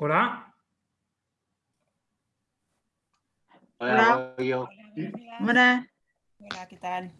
Hola. Hola. Hola, yo. Hola. Hola, ¿qué tal?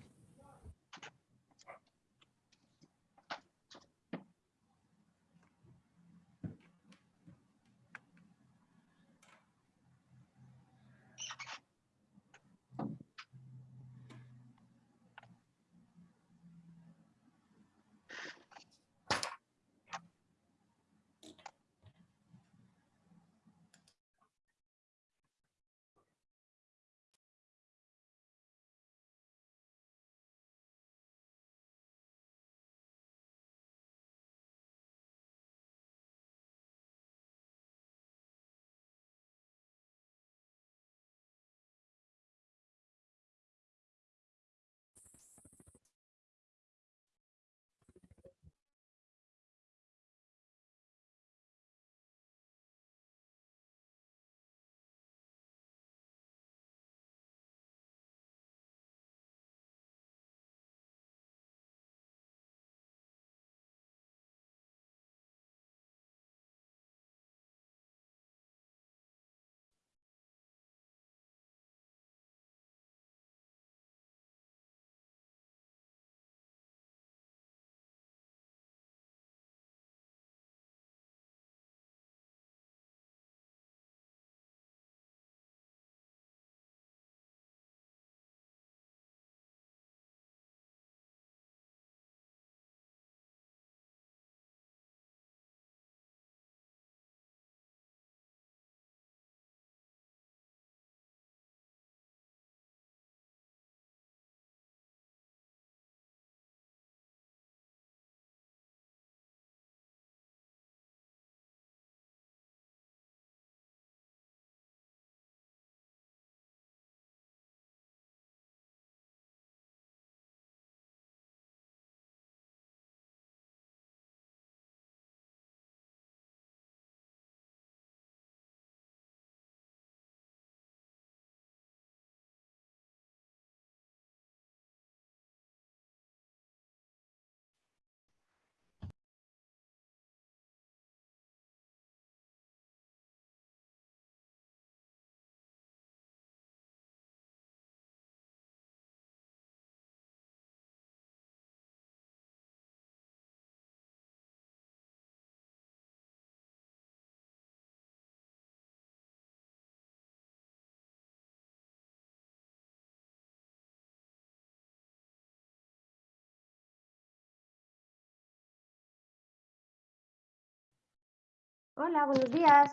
Hola, buenos días.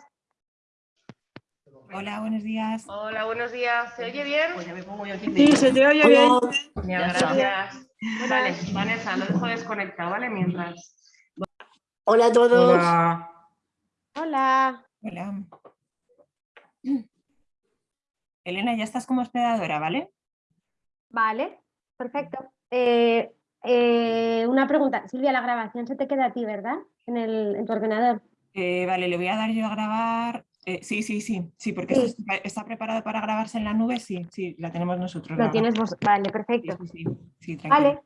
Hola, buenos días. Hola, buenos días. ¿Se oye bien? Pues ya me pongo yo aquí. Sí, se te oye bien. Genial, gracias. Vale, Vanessa, lo dejo desconectado, ¿vale? Mientras. Hola a todos. Hola. Hola. Hola. Elena, ya estás como hospedadora, ¿vale? Vale, perfecto. Eh, eh, una pregunta. Silvia, la grabación se te queda a ti, ¿verdad? En, el, en tu ordenador. Eh, vale, le voy a dar yo a grabar. Eh, sí, sí, sí, sí, porque Sí. está, está preparado para grabarse en la nube, sí, sí, la tenemos nosotros. Lo tienes vos. Vale, perfecto. sí, sí. Vale,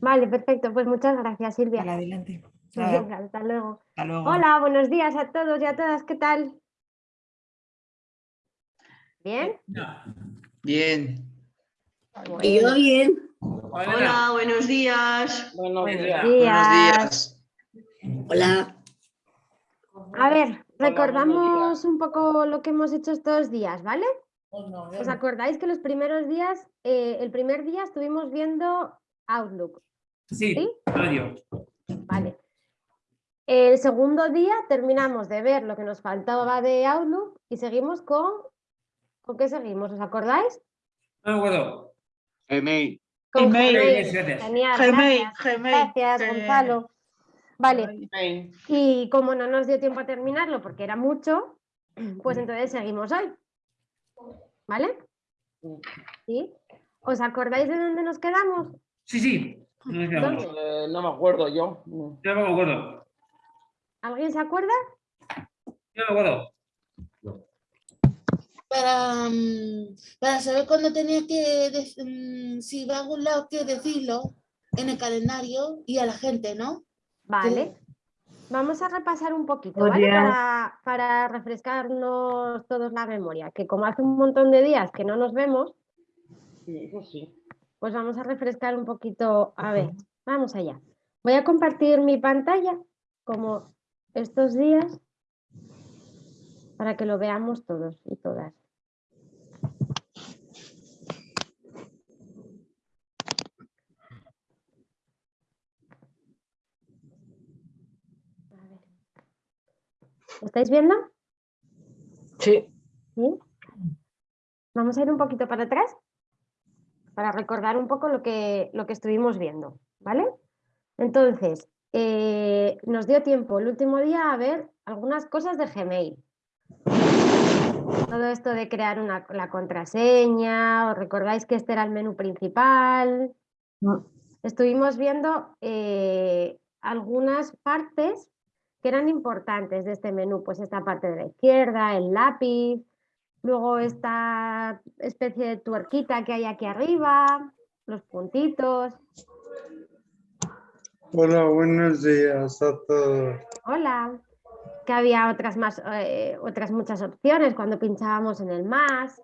vale, perfecto. Pues muchas gracias, Silvia. Vale, adelante. Venga, hasta luego. hasta luego. Hola, buenos días a todos y a todas. ¿Qué tal? ¿Bien? Bien. Y yo bien. Hola, buenos días. Buenos días. Buenos días. Hola. A ver, recordamos un poco lo que hemos hecho estos días, ¿vale? ¿Os acordáis que los primeros días, eh, el primer día estuvimos viendo Outlook? Sí, ¿Sí? radio. Vale. El segundo día terminamos de ver lo que nos faltaba de Outlook y seguimos con... ¿Con qué seguimos? ¿Os acordáis? No me acuerdo. Gmail. Gmail. Gmail. Gracias. Genial, Gmail, gracias. Gmail. Gracias, Gonzalo. Vale, Ay, y como no nos dio tiempo a terminarlo porque era mucho, pues entonces seguimos hoy. ¿Vale? ¿Sí? ¿Os acordáis de dónde nos quedamos? Sí, sí. No, me acuerdo. ¿Dónde? Eh, no me acuerdo yo. Yo no me acuerdo. ¿Alguien se acuerda? Yo no me acuerdo. Para, mm, para saber cuándo tenía que, mm, si va a algún lado, que decirlo en el calendario y a la gente, ¿no? Vale. Vamos a repasar un poquito, ¿vale? Para, para refrescarnos todos la memoria, que como hace un montón de días que no nos vemos, pues vamos a refrescar un poquito. A ver, vamos allá. Voy a compartir mi pantalla como estos días para que lo veamos todos y todas. ¿Lo estáis viendo? Sí. ¿Sí? Vamos a ir un poquito para atrás para recordar un poco lo que, lo que estuvimos viendo, ¿vale? Entonces, eh, nos dio tiempo el último día a ver algunas cosas de Gmail. Todo esto de crear una, la contraseña, os recordáis que este era el menú principal. Estuvimos viendo eh, algunas partes que eran importantes de este menú, pues esta parte de la izquierda, el lápiz, luego esta especie de tuerquita que hay aquí arriba, los puntitos. Hola, buenos días a todos. Hola. Que había otras, más, eh, otras muchas opciones cuando pinchábamos en el más.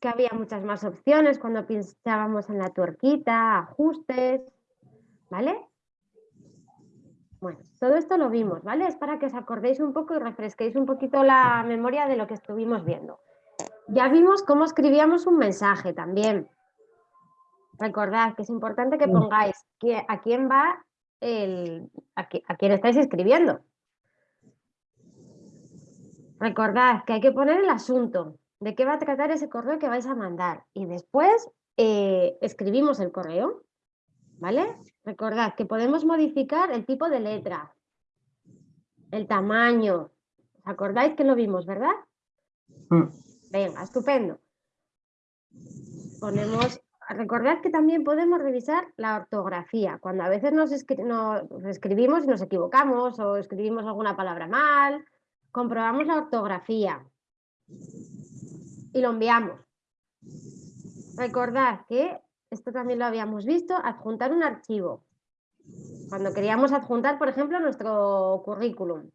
Que había muchas más opciones cuando pinchábamos en la tuerquita, ajustes. ¿Vale? Bueno, todo esto lo vimos, ¿vale? Es para que os acordéis un poco y refresquéis un poquito la memoria de lo que estuvimos viendo. Ya vimos cómo escribíamos un mensaje también. Recordad que es importante que pongáis a quién va el, a, quién estáis escribiendo. Recordad que hay que poner el asunto, de qué va a tratar ese correo que vais a mandar. Y después eh, escribimos el correo, ¿vale? Recordad que podemos modificar el tipo de letra, el tamaño. ¿Os acordáis que lo vimos, verdad? Venga, estupendo. Ponemos, recordad que también podemos revisar la ortografía. Cuando a veces nos, escribimos y nos equivocamos o escribimos alguna palabra mal, comprobamos la ortografía y lo enviamos. Recordad que esto también lo habíamos visto, adjuntar un archivo. Cuando queríamos adjuntar, por ejemplo, nuestro currículum,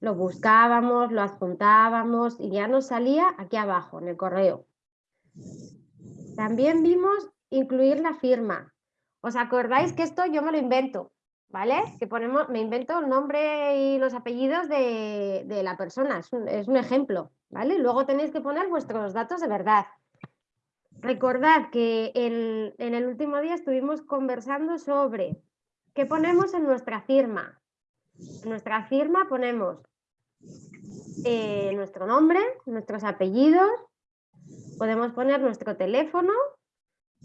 lo buscábamos, lo adjuntábamos y ya nos salía aquí abajo, en el correo. También vimos incluir la firma. ¿Os acordáis que esto yo me lo invento? ¿Vale? Que ponemos, me invento el nombre y los apellidos de, la persona, es un, es un ejemplo, ¿vale? Luego tenéis que poner vuestros datos de verdad. Recordad que en, el último día estuvimos conversando sobre qué ponemos en nuestra firma. En nuestra firma ponemos eh, nuestro nombre, nuestros apellidos, podemos poner nuestro teléfono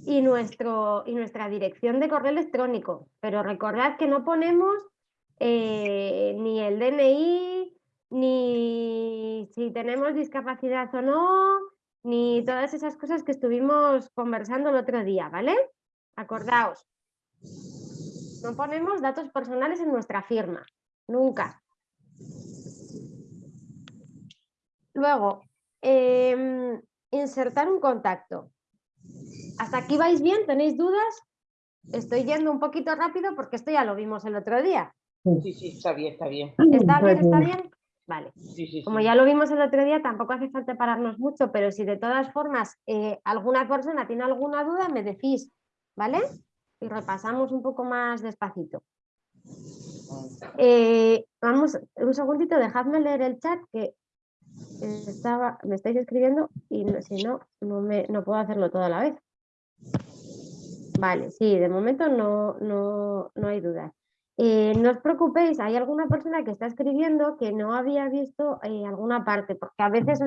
y, nuestro, y nuestra dirección de correo electrónico. Pero recordad que no ponemos eh, ni el DNI, ni si tenemos discapacidad o no, ni todas esas cosas que estuvimos conversando el otro día, ¿vale? Acordaos, no ponemos datos personales en nuestra firma, nunca. Luego, em, insertar un contacto. ¿Hasta aquí vais bien? ¿Tenéis dudas? Estoy yendo un poquito rápido porque esto ya lo vimos el otro día. Sí, sí, está bien, está bien. ¿Está bien? ¿Está bien? Vale. Como ya lo vimos el otro día, tampoco hace falta pararnos mucho, pero si de todas formas eh, alguna persona tiene alguna duda, me decís, ¿vale? Y repasamos un poco más despacito. Eh, vamos, un segundito, dejadme leer el chat que estaba, me estáis escribiendo y si no, no, me, no puedo hacerlo toda la vez. Vale, sí, de momento no, no, no hay dudas. Eh, no os preocupéis, hay alguna persona que está escribiendo que no había visto eh, alguna parte, porque a veces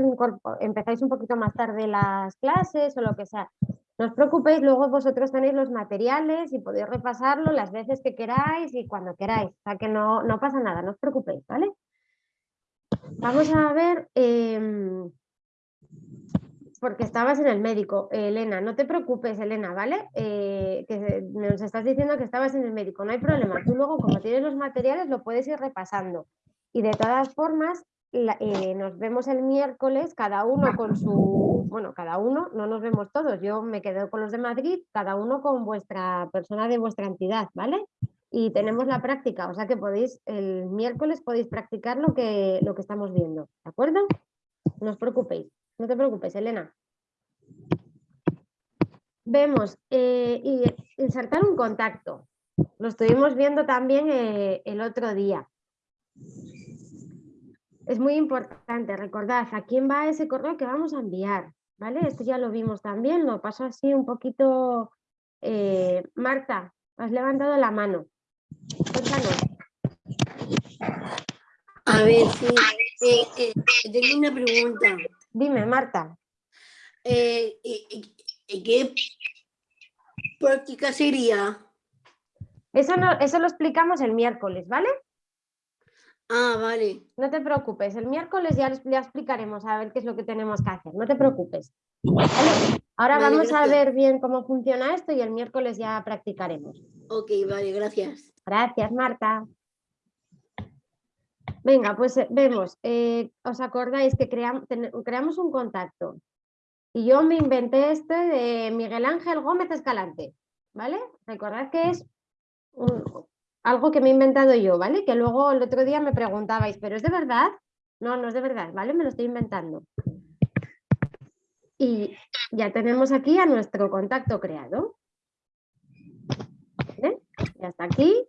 empezáis un poquito más tarde las clases o lo que sea. No os preocupéis, luego vosotros tenéis los materiales y podéis repasarlo las veces que queráis y cuando queráis. O sea que no, no pasa nada, no os preocupéis, ¿vale? Vamos a ver... Em, porque estabas en el médico, Elena. No te preocupes, Elena, ¿vale? Eh, que nos estás diciendo que estabas en el médico, no hay problema. Tú luego, como tienes los materiales, lo puedes ir repasando. Y de todas formas, eh, nos vemos el miércoles, cada uno con su... Bueno, cada uno, no nos vemos todos. Yo me quedo con los de Madrid, cada uno con vuestra persona de vuestra entidad, ¿vale? y tenemos la práctica, o sea que podéis, el miércoles podéis practicar lo que, lo que estamos viendo, ¿de acuerdo? No os preocupéis, no te preocupes, Elena. Vemos, eh, y insertar un contacto. Lo estuvimos viendo también eh, el otro día. Es muy importante, recordad a quién va ese correo que vamos a enviar, ¿vale? Esto ya lo vimos también, lo paso así un poquito. eh, Marta, has levantado la mano. Cuéntanos. A ver, sí. tengo una pregunta. Dime, Marta. Eh, ¿Qué práctica sería? Eso, no, eso lo explicamos el miércoles, ¿vale? Ah, vale. No te preocupes, el miércoles ya, ya explicaremos a ver qué es lo que tenemos que hacer, no te preocupes. ¿vale? Ahora Vale, vamos a ver bien cómo funciona esto y el miércoles ya practicaremos. Ok, vale, gracias. Gracias, Marta. Venga, pues eh, vemos, eh, ¿os acordáis que creamos un contacto? Y yo me inventé este de Miguel Ángel Gómez Escalante, ¿vale? Recordad que es algo que me he inventado yo, ¿vale? Que luego el otro día me preguntabais, ¿pero es de verdad? No, no es de verdad, ¿vale? Me lo estoy inventando. Y ya tenemos aquí a nuestro contacto creado. ¿Vale? Y hasta aquí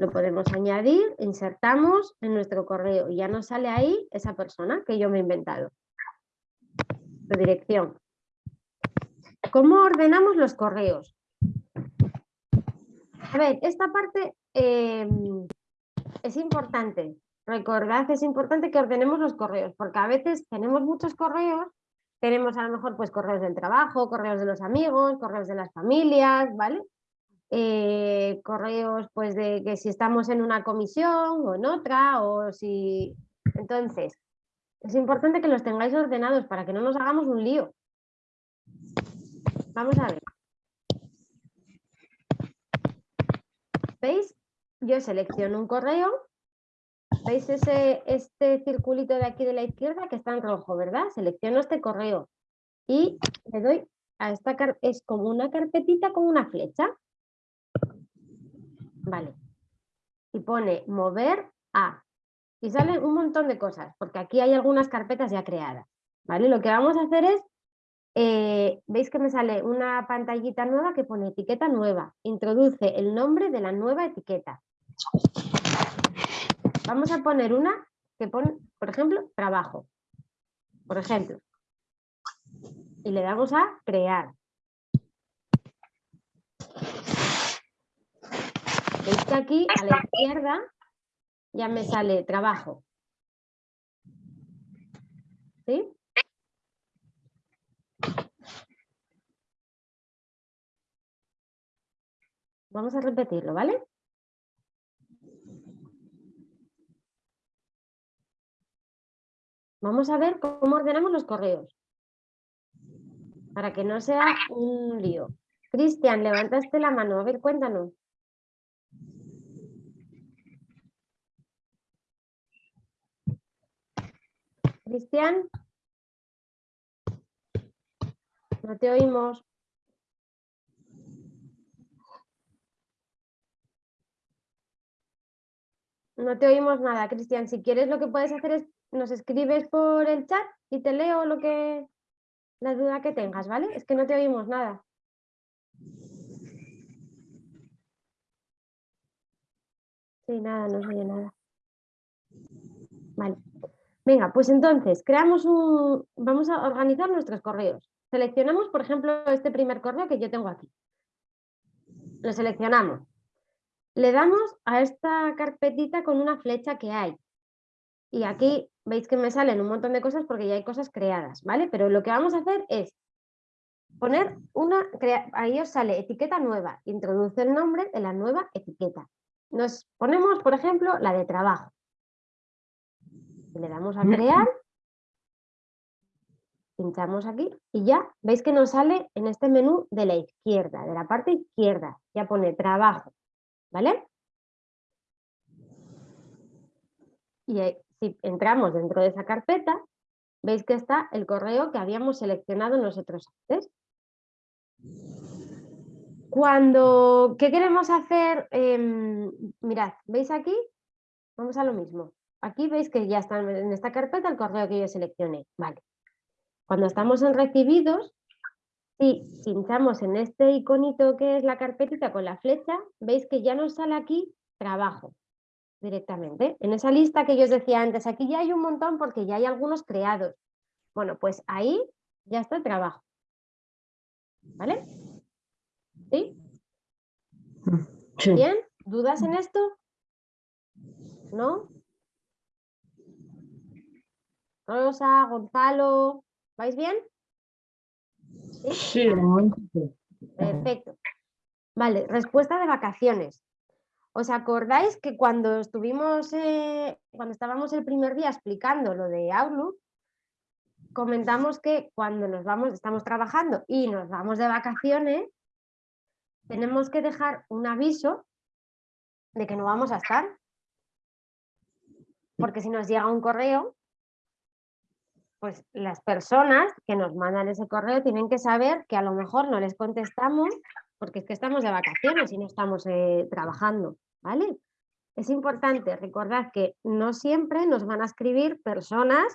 lo podemos añadir, insertamos en nuestro correo y ya nos sale ahí esa persona que yo me he inventado. Su dirección. ¿Cómo ordenamos los correos? A ver, esta parte eh, es importante. Recordad, es importante que ordenemos los correos, porque a veces tenemos muchos correos, tenemos a lo mejor pues correos del trabajo, correos de los amigos, correos de las familias, ¿vale? Eh, correos pues de que si estamos en una comisión o en otra o si entonces es importante que los tengáis ordenados para que no nos hagamos un lío. Vamos a ver. Veis yo selecciono un correo. Veis ese este circulito de aquí de la izquierda que está en rojo verdad selecciono este correo y le doy a esta es como una carpetita con una flecha Vale. Y pone mover a. Y salen un montón de cosas, porque aquí hay algunas carpetas ya creadas. ¿Vale? Lo que vamos a hacer es, eh, veis que me sale una pantallita nueva que pone etiqueta nueva. Introduce el nombre de la nueva etiqueta. Vamos a poner una que pone, por ejemplo, trabajo. Por ejemplo. Y le damos a crear. Veis que aquí a la izquierda ya me sale trabajo. ¿Sí? Vamos a repetirlo, ¿vale? Vamos a ver cómo ordenamos los correos. Para que no sea un lío. Cristian, levantaste la mano. A ver, cuéntanos. Cristian. No te oímos. No te oímos nada, Cristian. Si quieres lo que puedes hacer es nos escribes por el chat y te leo lo que la duda que tengas, ¿vale? Es que no te oímos nada. Sí, nada, no se oye nada. Vale. Venga, pues entonces, creamos un... Vamos a organizar nuestros correos. Seleccionamos, por ejemplo, este primer correo que yo tengo aquí. Lo seleccionamos. Le damos a esta carpetita con una flecha que hay. Y aquí veis que me salen un montón de cosas porque ya hay cosas creadas, ¿vale? Pero lo que vamos a hacer es poner una... Ahí os sale etiqueta nueva. Introduce el nombre de la nueva etiqueta. Nos ponemos, por ejemplo, la de trabajo. Le damos a crear. Pinchamos aquí y ya veis que nos sale en este menú de la izquierda, de la parte izquierda. Ya pone trabajo, ¿vale? Y si entramos dentro de esa carpeta, veis que está el correo que habíamos seleccionado nosotros antes. Cuando, ¿qué queremos hacer? Em, mirad, ¿veis aquí? Vamos a lo mismo. Aquí veis que ya está en esta carpeta el correo que yo seleccioné. Vale. Cuando estamos en recibidos, si pinchamos en este iconito que es la carpetita con la flecha, veis que ya nos sale aquí trabajo directamente. En esa lista que yo os decía antes, aquí ya hay un montón porque ya hay algunos creados. Bueno, pues ahí ya está el trabajo. ¿Vale? ¿Sí? Sí. ¿Bien? ¿Dudas en esto? ¿No? Rosa, Gonzalo, ¿vais bien? Sí, de momento sí. Perfecto. Vale, respuesta de vacaciones. ¿Os acordáis que cuando estuvimos, eh, cuando estábamos el primer día explicando lo de Outlook, comentamos que cuando nos vamos, estamos trabajando y nos vamos de vacaciones, tenemos que dejar un aviso de que no vamos a estar. Porque si nos llega un correo, pues las personas que nos mandan ese correo tienen que saber que a lo mejor no les contestamos porque es que estamos de vacaciones y no estamos eh, trabajando, ¿vale? Es importante recordar que no siempre nos van a escribir personas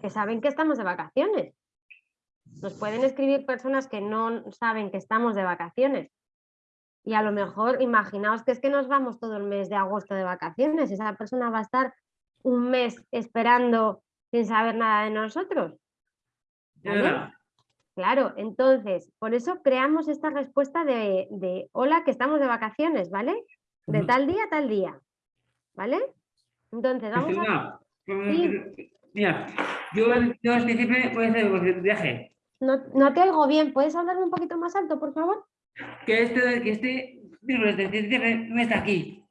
que saben que estamos de vacaciones. Nos pueden escribir personas que no saben que estamos de vacaciones. Y a lo mejor, imaginaos que es que nos vamos todo el mes de agosto de vacaciones. Esa persona va a estar un mes esperando sin saber nada de nosotros. ¿vale? Ya. Claro, entonces, por eso creamos esta respuesta de, de hola, que estamos de vacaciones, ¿vale? De tal día a tal día, ¿vale? Entonces, vamos a... Sí. Mira, yo, yo en diciembre voy a hacer un viaje. No, no te oigo bien, ¿puedes hablarme un poquito más alto, por favor? Que este, que este miércoles de diciembre no está aquí.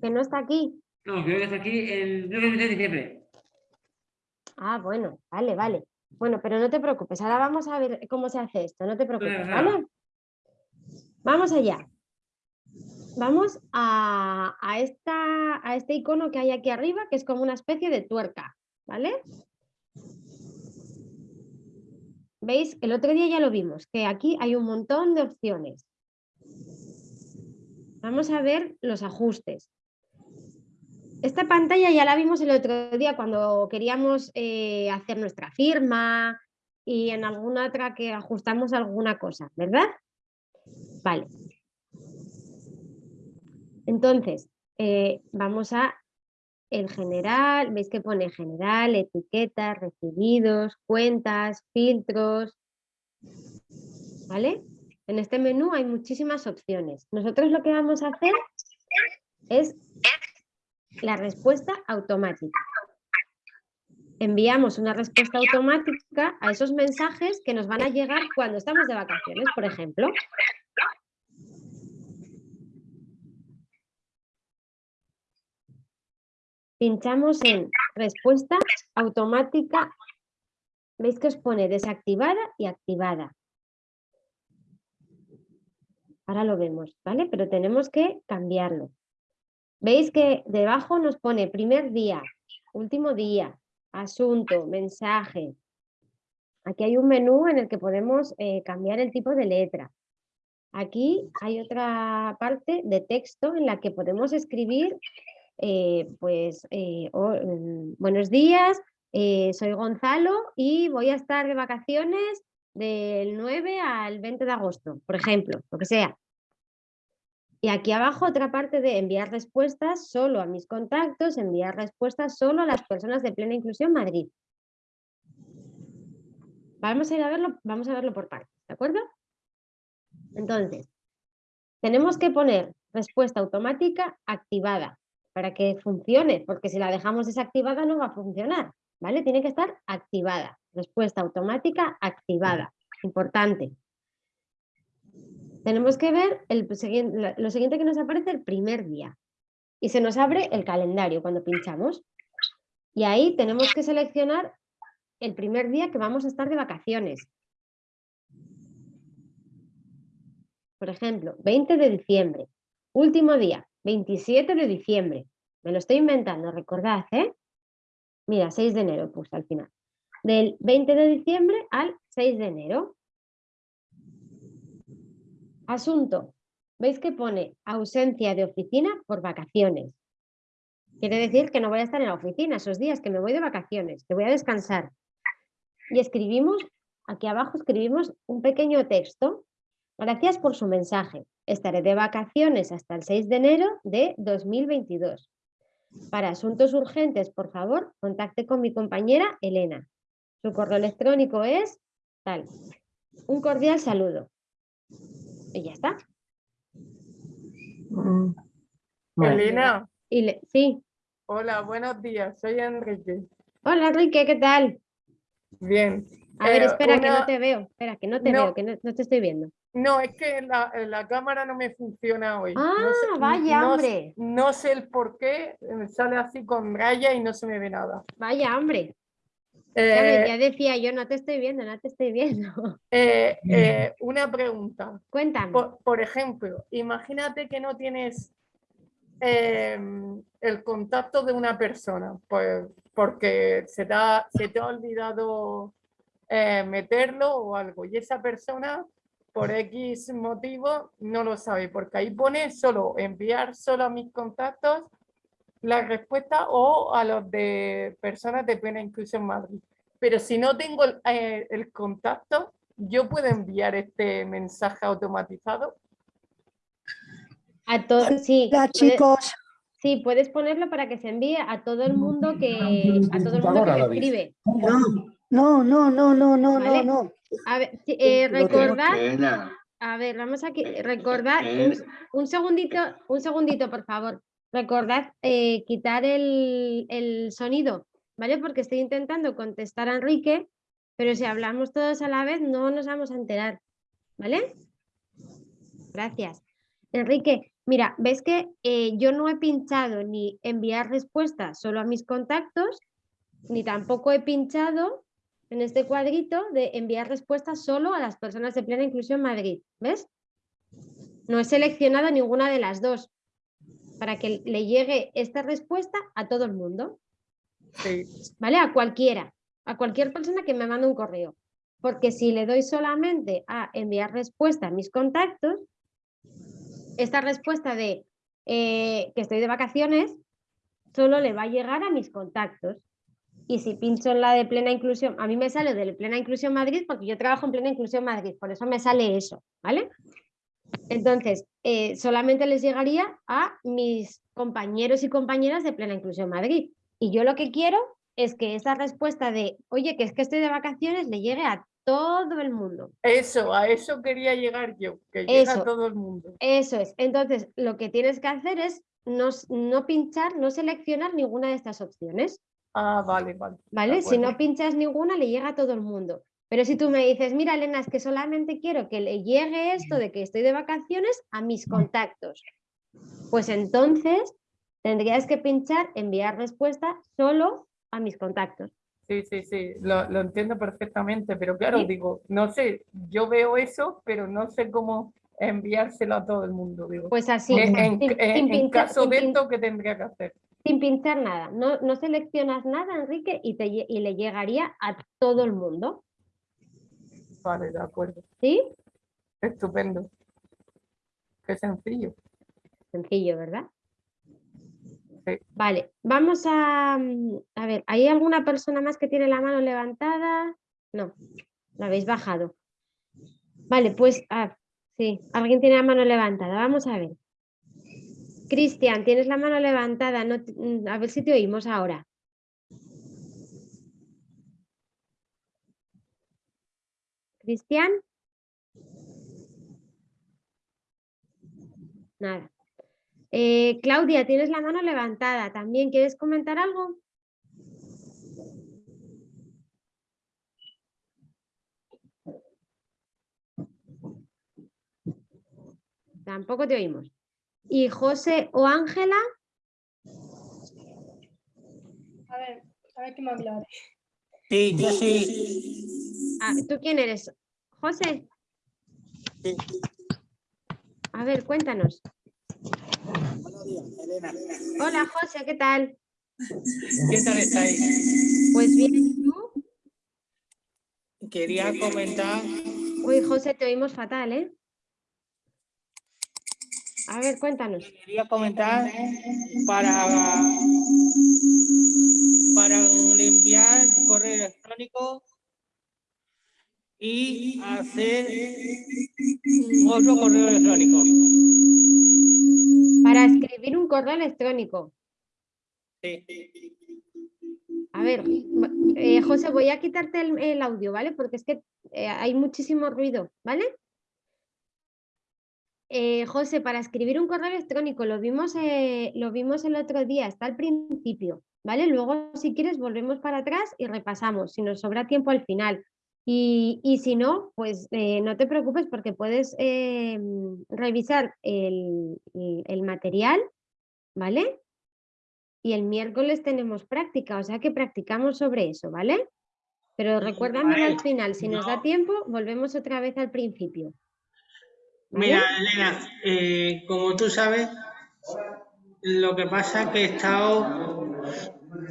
Que no está aquí. No, creo que está aquí el 9 de diciembre. Ah, bueno, vale, vale. Bueno, pero no te preocupes, ahora vamos a ver cómo se hace esto, no te preocupes. ¿vale? Vamos allá. Vamos a, a esta, a este icono que hay aquí arriba, que es como una especie de tuerca, ¿vale? ¿Veis? El otro día ya lo vimos, que aquí hay un montón de opciones. Vamos a ver los ajustes. Esta pantalla ya la vimos el otro día cuando queríamos eh, hacer nuestra firma y en alguna otra que ajustamos alguna cosa, ¿verdad? Vale. Entonces, eh, vamos a el general, veis que pone general, etiquetas, recibidos, cuentas, filtros, ¿vale? En este menú hay muchísimas opciones. Nosotros lo que vamos a hacer es la respuesta automática. Enviamos una respuesta automática a esos mensajes que nos van a llegar cuando estamos de vacaciones, por ejemplo. Pinchamos en respuesta automática. Veis que os pone desactivada y activada. Ahora lo vemos, ¿vale? Pero tenemos que cambiarlo. Veis que debajo nos pone primer día, último día, asunto, mensaje. Aquí hay un menú en el que podemos eh, cambiar el tipo de letra. Aquí hay otra parte de texto en la que podemos escribir, eh, pues, eh, mm, buenos días, soy Gonzalo y voy a estar de vacaciones del 9 al 20 de agosto, por ejemplo, lo que sea. Y aquí abajo otra parte de enviar respuestas solo a mis contactos, enviar respuestas solo a las personas de Plena Inclusión Madrid. Vamos a ir a verlo, vamos a verlo por partes, ¿de acuerdo? Entonces, tenemos que poner respuesta automática activada para que funcione, porque si la dejamos desactivada no va a funcionar, ¿vale? Tiene que estar activada. Respuesta automática activada. Importante. Tenemos que ver lo siguiente que nos aparece el primer día. Y se nos abre el calendario cuando pinchamos. Y ahí tenemos que seleccionar el primer día que vamos a estar de vacaciones. Por ejemplo, 20 de diciembre. Último día, 27 de diciembre. Me lo estoy inventando, recordad, ¿eh? Mira, 6 de enero puse al final. Del 20 de diciembre al 6 de enero. Asunto. ¿Veis que pone ausencia de oficina por vacaciones? Quiere decir que no voy a estar en la oficina esos días, que me voy de vacaciones, que voy a descansar. Y escribimos, aquí abajo escribimos un pequeño texto. Gracias por su mensaje. Estaré de vacaciones hasta el 6 de enero de 2022. Para asuntos urgentes, por favor, contacte con mi compañera Elena. Su correo electrónico es tal. Un cordial saludo. Y ya está. Mm. Elena, Y le- sí. hola, buenos días, soy Enrique. Hola, Enrique, ¿qué tal? Bien. A ver, Eh, espera, que no te veo. Espera, que no te No. veo, que no, no te estoy viendo. No, es que la, la cámara no me funciona hoy. Ah, no sé, vaya, no- hombre. No sé el por qué, me sale así con raya y no se me ve nada. Vaya, hombre. Eh, ya decía yo, no te estoy viendo, no te estoy viendo. eh, eh, una pregunta. Cuéntame. Por, por ejemplo, imagínate que no tienes em, el contacto de una persona, pues porque se te ha, se te ha olvidado eh, meterlo o algo, y esa persona por X motivo no lo sabe, porque ahí pone solo enviar solo a mis contactos la respuesta o a los de personas de plena inclusión Madrid. Pero si no tengo el, eh, el contacto, yo puedo enviar este mensaje automatizado. A todos, sí. Hola chicos, Sí, puedes ponerlo para que se envíe a todo el mundo que, a todo el mundo que te escribe. no, no, no, no, no, no, Vale. no. A ver, eh, recordad, a ver, vamos aquí, recordad, un, un segundito, un segundito, por favor. Recordad eh, quitar el, el sonido, ¿vale? Porque estoy intentando contestar a Enrique, pero si hablamos todos a la vez no nos vamos a enterar, ¿vale? Gracias. Enrique, mira, ves que eh, yo no he pinchado ni enviar respuestas solo a mis contactos, ni tampoco he pinchado en este cuadrito de enviar respuestas solo a las personas de plena inclusión Madrid, ¿ves? No he seleccionado ninguna de las dos para que le llegue esta respuesta a todo el mundo, Sí, ¿vale? A cualquiera, a cualquier persona que me mande un correo. Porque si le doy solamente a enviar respuesta a mis contactos, esta respuesta de eh, que estoy de vacaciones solo le va a llegar a mis contactos. Y si pincho en la de plena inclusión, a mí me sale de plena inclusión Madrid porque yo trabajo en plena inclusión Madrid, por eso me sale eso, ¿vale? Entonces, eh, solamente les llegaría a mis compañeros y compañeras de plena inclusión Madrid. Y yo lo que quiero es que esa respuesta de, oye, que es que estoy de vacaciones, le llegue a todo el mundo. eso, a eso quería llegar yo, que llega Eso. a todo el mundo. Eso es. Entonces, lo que tienes que hacer es no, no pinchar, no seleccionar ninguna de estas opciones. Ah, vale, vale. ¿Vale? Si no pinchas ninguna, le llega a todo el mundo. Pero si tú me dices, mira, Elena, es que solamente quiero que le llegue esto de que estoy de vacaciones a mis contactos, pues entonces tendrías que pinchar enviar respuesta solo a mis contactos. Sí, sí, sí, lo, lo entiendo perfectamente, pero claro, Sí. digo, no sé, yo veo eso, pero no sé cómo enviárselo a todo el mundo, digo. Pues así, en, sin, en- sin en pinchar, caso de esto, ¿qué tendría que hacer? sin pinchar nada. No, no seleccionas nada, Enrique, y, te, y le llegaría a todo el mundo. Vale, de acuerdo, ¿Sí? estupendo. Qué sencillo. Sencillo, ¿verdad? Sí. Vale, vamos a... mm, A ver, ¿hay alguna persona más que tiene la mano levantada? No, la habéis bajado. Vale, pues, ah, sí, alguien tiene la mano levantada. Vamos a ver. Cristian, tienes la mano levantada. No mm, a ver si te oímos ahora. Cristian. Nada. Eh, Claudia, tienes la mano levantada. ¿También quieres comentar algo? Tampoco te oímos. ¿Y José o Ángela? A ver, a ver qué me aclare. Sí, yo sí. Ah, ¿Tú quién eres? José. Sí. A ver, cuéntanos. Buenos días, Elena. Hola José, ¿qué tal? ¿Qué tal estáis? Pues bien, ¿y ¿tú? Quería comentar, Uy, José, te oímos fatal, ¿eh? A ver, cuéntanos. Quería comentar para, para enviar correo electrónico y hacer otro correo electrónico. Para escribir un correo electrónico. Sí. A ver, eh, José, voy a quitarte el, el audio, ¿vale? Porque es que eh, hay muchísimo ruido, ¿vale? Eh, José, para escribir un correo electrónico, lo vimos, eh, lo vimos el otro día, está al principio, ¿vale? Luego, si quieres, volvemos para atrás y repasamos, si nos sobra tiempo al final. Y, y si no, pues eh, no te preocupes porque puedes revisar el, el- material, ¿vale? Y el miércoles tenemos práctica, o sea que practicamos sobre eso, ¿vale? Pero recuérdamelo al final, si nos da tiempo, volvemos otra vez al principio. Mira, Elena, eh, como tú sabes, lo que pasa es que he estado...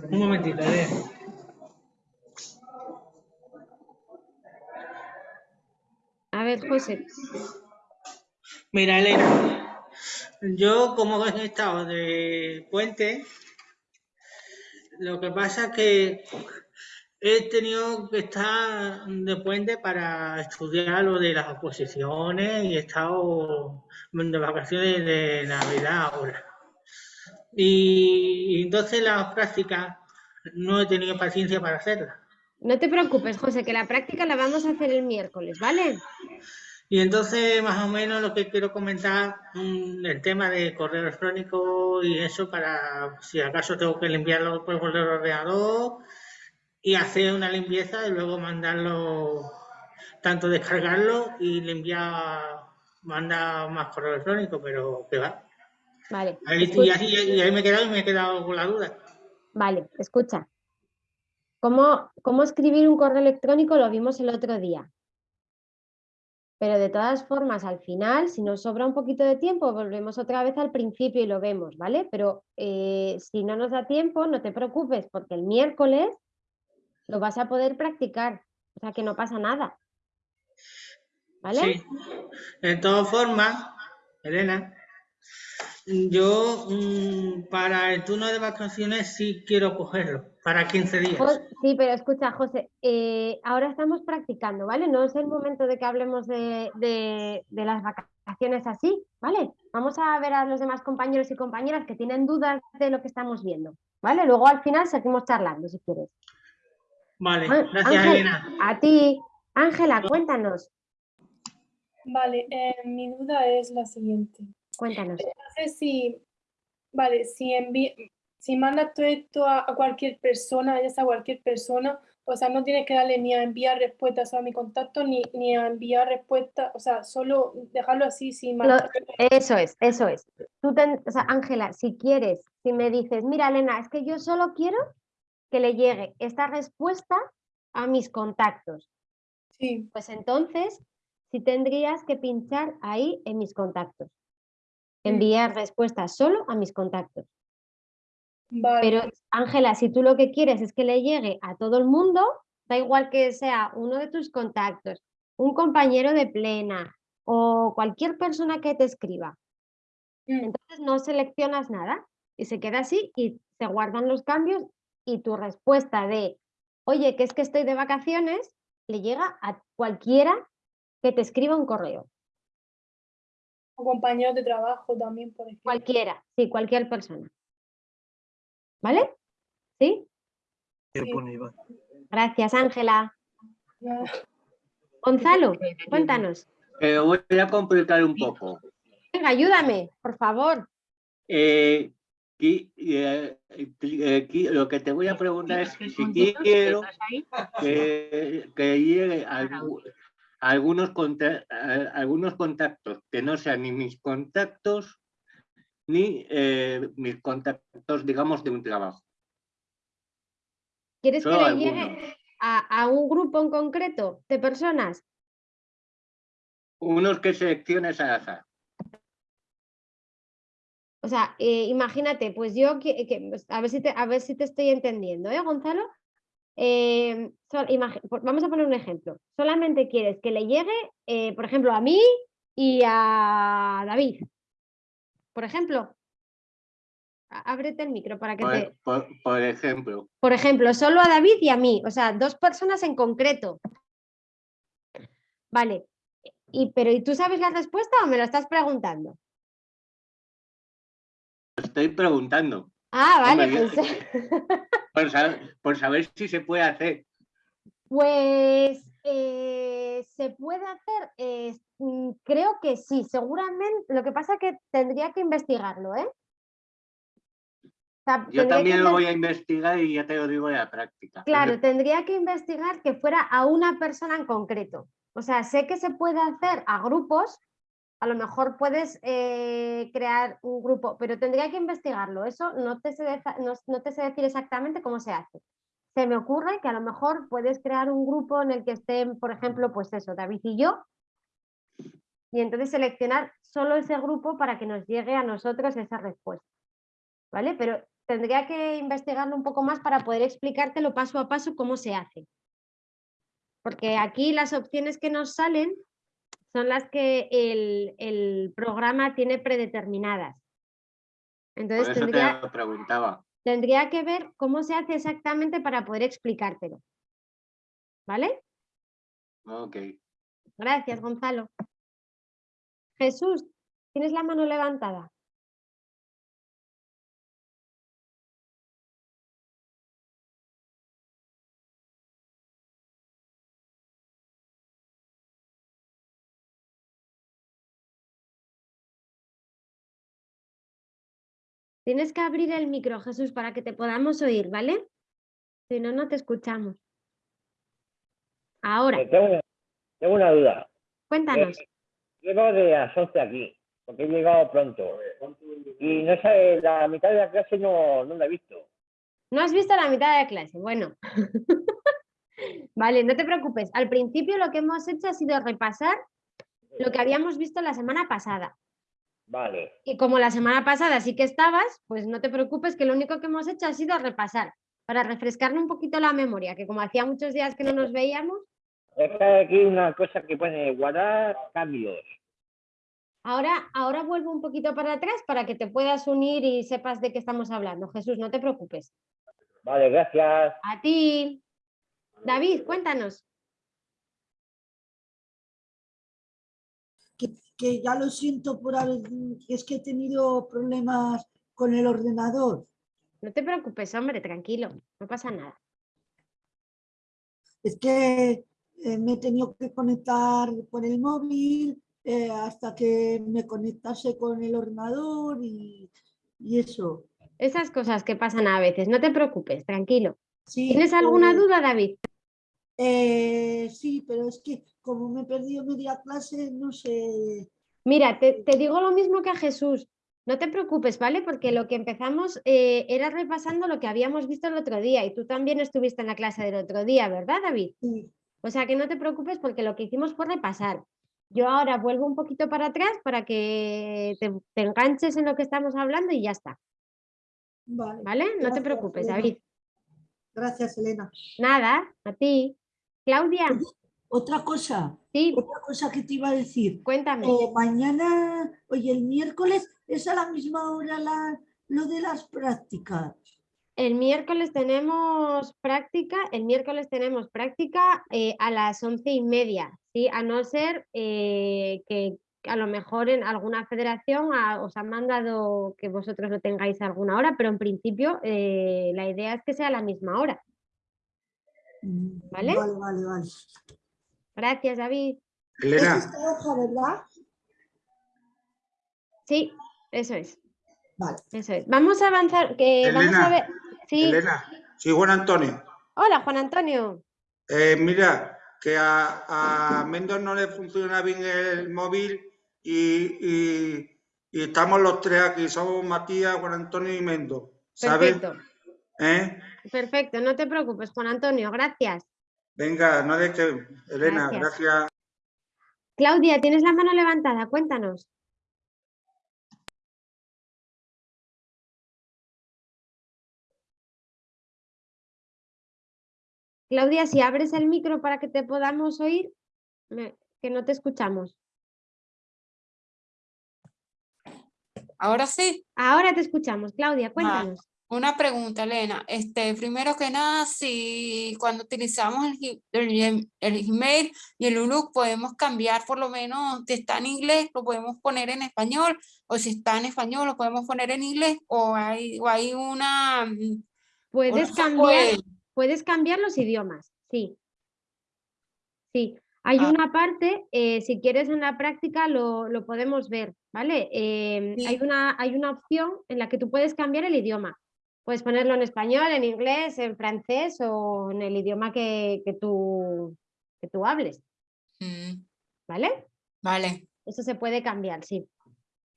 Un momentito, Elena. A ver, José, Mira, Elena, yo como he estado de puente, lo que pasa es que he tenido que estar de puente para estudiar lo de las oposiciones y he estado de vacaciones de Navidad ahora. Y, y entonces las prácticas no he tenido paciencia para hacerlas. no te preocupes, José, que la práctica la vamos a hacer el miércoles, ¿vale? Y entonces, más o menos, lo que quiero comentar, mm, el tema de correo electrónico y eso, para si acaso tengo que limpiarlo por el ordenador y hacer una limpieza y luego mandarlo, tanto descargarlo y limpiar, mandar más correo electrónico, pero que va. Vale. Ahí, y, así- y ahí me he quedado y me he quedado con la duda. Vale, escucha. ¿Cómo, ¿Cómo escribir un correo electrónico? Lo vimos el otro día. Pero de todas formas, al final, si nos sobra un poquito de tiempo, volvemos otra vez al principio y lo vemos, ¿vale? Pero eh, si no nos da tiempo, no te preocupes, porque el miércoles lo vas a poder practicar. O sea que no pasa nada. ¿Vale? Sí. De todas formas, Elena, yo mm, para el turno de vacaciones sí quiero cogerlo, para 15 días. Sí, pero escucha, José, eh, ahora estamos practicando, ¿vale? No es el momento de que hablemos de, de- de las vacaciones así, ¿vale? Vamos a ver a los demás compañeros y compañeras que tienen dudas de lo que estamos viendo, ¿vale? Luego al final seguimos charlando, si quieres. Vale, gracias Ángel, Elena. A ti, Ángela, cuéntanos, Vale, eh, mi duda es la siguiente. cuéntanos. No sé si, vale, si envi- si mandas todo esto a, a cualquier persona, ya sea cualquier persona, o sea, no tienes que darle ni a enviar respuestas a mi contacto, ni, ni a enviar respuestas, o sea, solo dejarlo así sin Lo- marcar. eso es, eso es. Tú ten- o sea, Ángela, si quieres, si me dices, mira, Elena, es que yo solo quiero que le llegue esta respuesta a mis contactos. Sí. Pues entonces, sí tendrías que pinchar ahí en mis contactos. Enviar respuestas solo a mis contactos. Vale. Pero, Ángela, si tú lo que quieres es que le llegue a todo el mundo, da igual que sea uno de tus contactos, un compañero de plena o cualquier persona que te escriba. Entonces no seleccionas nada y se queda así y se guardan los cambios y tu respuesta de, oye, que es que estoy de vacaciones, le llega a cualquiera que te escriba un correo. O compañeros de trabajo también, por ejemplo. Cualquiera, sí, cualquier persona. ¿Vale? ¿Sí? Gracias, Ángela. Gonzalo, cuéntanos. Eh, voy a complicar un poco. Venga, ayúdame, por favor. Eh, qui- eh, eh, lo que te voy a preguntar es si quiero que, que llegue algu- algunos, conta- a- algunos contactos que no sean ni mis contactos ni eh, mis contactos, digamos, de un trabajo. ¿Quieres que le llegue a, a un grupo en concreto de personas? Unos que selecciones al azar. O sea, eh, imagínate, pues yo, que, que- pues, a, ver si te, a ver si te estoy entendiendo, ¿eh, Gonzalo? Eh, por- vamos a poner un ejemplo. Solamente quieres que le llegue, eh, por ejemplo, a mí y a David. Por ejemplo, ábrete el micro para que Por, te... por- por ejemplo, Por ejemplo, solo a David y a mí, o sea, dos personas en concreto. Vale. Y, pero ¿y tú sabes la respuesta o me lo estás preguntando? Estoy preguntando Ah, vale, Hombre, pues, por saber, por saber si se puede hacer. pues, eh, se puede hacer, eh, mm, creo que sí, seguramente, lo que pasa que tendría que investigarlo, ¿eh? O sea, Yo que también lo voy a investigar y ya te lo digo de la práctica. Claro, tendría que investigar que fuera a una persona en concreto. O sea, sé que se puede hacer a grupos, a lo mejor puedes eh, crear un grupo, pero tendría que investigarlo. Eso no te, sé no te sé decir exactamente cómo se hace. Se me ocurre que a lo mejor puedes crear un grupo en el que estén, por ejemplo, pues eso, David y yo, y entonces seleccionar solo ese grupo para que nos llegue a nosotros esa respuesta. ¿Vale? Pero tendría que investigarlo un poco más para poder explicártelo paso a paso cómo se hace. Porque aquí las opciones que nos salen son las que el, el programa tiene predeterminadas. Por Entonces eso tendría, te lo preguntaba. tendría que ver cómo se hace exactamente para poder explicártelo. ¿Vale? Ok. Gracias, Gonzalo. Jesús, tienes la mano levantada. Tienes que abrir el micro, Jesús, para que te podamos oír, ¿vale? Si no, no te escuchamos. Ahora, Eh, Tengo, una- tengo una duda. cuéntanos. Eh, llego de las 11 aquí, porque he llegado pronto. Y no sé, la mitad de la clase no, no la he visto. No has visto la mitad de la clase. Bueno. vale, no te preocupes. Al principio lo que hemos hecho ha sido repasar lo que habíamos visto la semana pasada. Vale, Y como la semana pasada sí que estabas, pues no te preocupes que lo único que hemos hecho ha sido repasar para refrescarnos un poquito la memoria, que como hacía muchos días que no nos veíamos, es que hay aquí una cosa que pone guardar cambios. ahora, ahora vuelvo un poquito para atrás para que te puedas unir y sepas de qué estamos hablando. Jesús, no te preocupes. Vale, gracias. A ti. David, cuéntanos. Que, que ya lo siento por haber, es que he tenido problemas con el ordenador. No te preocupes, hombre, tranquilo, no pasa nada. Es que eh, me he tenido que conectar por el móvil eh, hasta que me conectase con el ordenador y, y eso. Esas cosas que pasan a veces, no te preocupes, tranquilo. Sí, ¿Tienes alguna duda, David? Eh, sí, pero es que como me he perdido media clase, no sé. Mira, te, te digo lo mismo que a Jesús. No te preocupes, ¿vale? Porque lo que empezamos eh, era repasando lo que habíamos visto el otro día y tú también estuviste en la clase del otro día, ¿verdad, David? Sí. O sea que no te preocupes porque lo que hicimos fue repasar. Yo ahora vuelvo un poquito para atrás para que te, te enganches en lo que estamos hablando y ya está, Vale. ¿vale? No te preocupes, Elena. David. Gracias, Elena. Nada, a ti. Claudia, Otra cosa, sí, otra cosa que te iba a decir. cuéntame. Eh, mañana, oye, el miércoles es a la misma hora la, lo de las prácticas. El miércoles tenemos práctica, el miércoles tenemos práctica eh, a las once y media, ¿sí? A no ser eh, que a lo mejor en alguna federación ah, os han mandado que vosotros lo tengáis a alguna hora, pero en principio eh, la idea es que sea a la misma hora. ¿Vale? Vale, vale, vale. Gracias, David. Es Elena, esta hoja, ¿verdad? Sí, eso es, Vale. eso es. Vamos a avanzar, que vamos a ver. Sí, Elena, sí, Juan Antonio. hola Juan Antonio. Eh, mira, que a, a Mendoz no le funciona bien el móvil y, y- y estamos los tres aquí, somos Matías, Juan Antonio y Mendoz, ¿sabes? Perfecto, ¿Eh? Perfecto, no te preocupes, Juan Antonio, gracias. Venga, no dejes, Elena, Gracias. gracias. Claudia, tienes la mano levantada, cuéntanos. Claudia, si abres el micro para que te podamos oír, que no te escuchamos. ¿Ahora sí? Ahora te escuchamos, Claudia, Ah, cuéntanos. Una pregunta, Elena. Este, primero que nada, si cuando utilizamos el, el, Gmail y el Outlook podemos cambiar por lo menos, si está en inglés, lo podemos poner en español, o si está en español, lo podemos poner en inglés, o hay, o hay una... mm, Puedes no cambiar, puede. puedes cambiar los idiomas, sí. Sí, hay Ah. una parte, eh, si quieres en la práctica lo, lo podemos ver, ¿vale? Em, hay, una, hay una opción en la que tú puedes cambiar el idioma. Puedes ponerlo en español, en inglés, en francés o en el idioma que, que tú, que tú hables, Mm, ¿vale? Vale, Eso se puede cambiar, sí.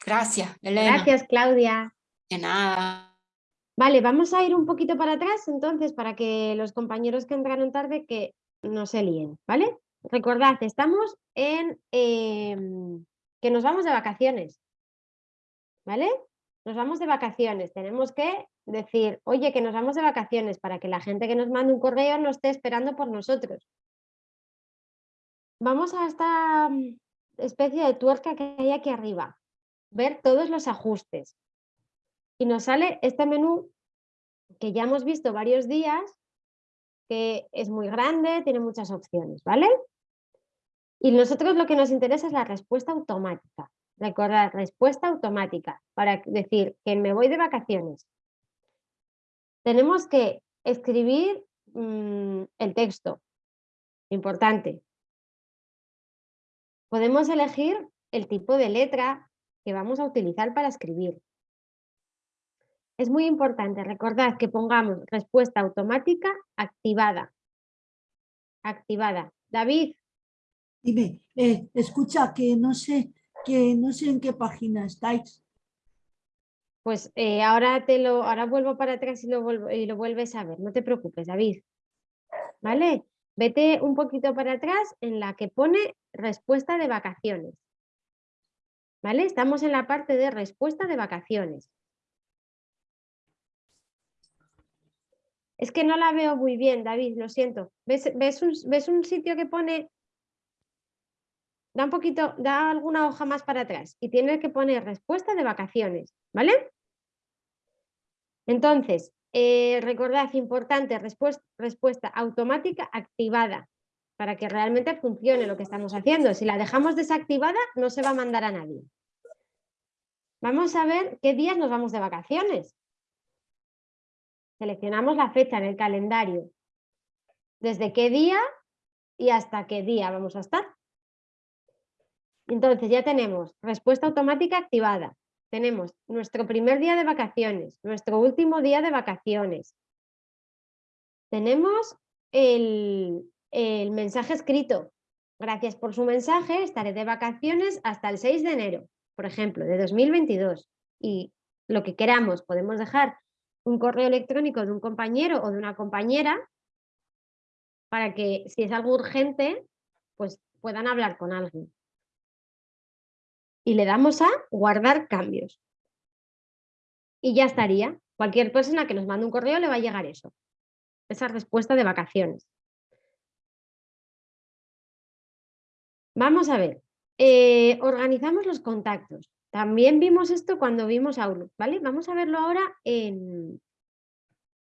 gracias, Elena. Gracias, Claudia. De nada. Vale, vamos a ir un poquito para atrás entonces para que los compañeros que entraron tarde que no se líen, ¿vale? Recordad, estamos en em, que nos vamos de vacaciones, ¿vale? Nos vamos de vacaciones, tenemos que decir, oye, que nos vamos de vacaciones para que la gente que nos mande un correo no esté esperando por nosotros. Vamos a esta mm, especie de tuerca que hay aquí arriba, ver todos los ajustes y nos sale este menú que ya hemos visto varios días, que es muy grande, tiene muchas opciones, ¿vale? Y nosotros lo que nos interesa es la respuesta automática. Recordad, respuesta automática, para decir que me voy de vacaciones. Tenemos que escribir mm, el texto, importante. Podemos elegir el tipo de letra que vamos a utilizar para escribir. Es muy importante, recordad que pongamos respuesta automática activada. Activada. David, Dime, eh, escucha, que no sé, que no sé en qué página estáis. pues eh, ahora te lo, ahora vuelvo para atrás y lo, vuelvo- y lo vuelves a ver. No te preocupes, David. ¿Vale? Vete un poquito para atrás en la que pone respuesta de vacaciones. ¿Vale? Estamos en la parte de respuesta de vacaciones. Es que no la veo muy bien, David, lo siento. ¿Ves, ves un, ves un sitio que pone... Da un poquito, da alguna hoja más para atrás y tienes que poner respuesta de vacaciones, ¿vale? Entonces, eh, recordad, importante, respuesta, respuesta automática activada para que realmente funcione lo que estamos haciendo. Si la dejamos desactivada, no se va a mandar a nadie. Vamos a ver qué días nos vamos de vacaciones. Seleccionamos la fecha en el calendario. Desde qué día y hasta qué día vamos a estar. Entonces ya tenemos respuesta automática activada. Tenemos nuestro primer día de vacaciones, nuestro último día de vacaciones. Tenemos el, el mensaje escrito. Gracias por su mensaje, estaré de vacaciones hasta el 6 de enero, por ejemplo, de 2022. Y lo que queramos, podemos dejar un correo electrónico de un compañero o de una compañera para que si es algo urgente, pues puedan hablar con alguien. Y le damos a guardar cambios. Y ya estaría. Cualquier persona que nos mande un correo le va a llegar eso. Esa respuesta de vacaciones. Vamos a ver. eh, organizamos los contactos. También vimos esto cuando vimos Outlook, ¿vale? Vamos a verlo ahora en,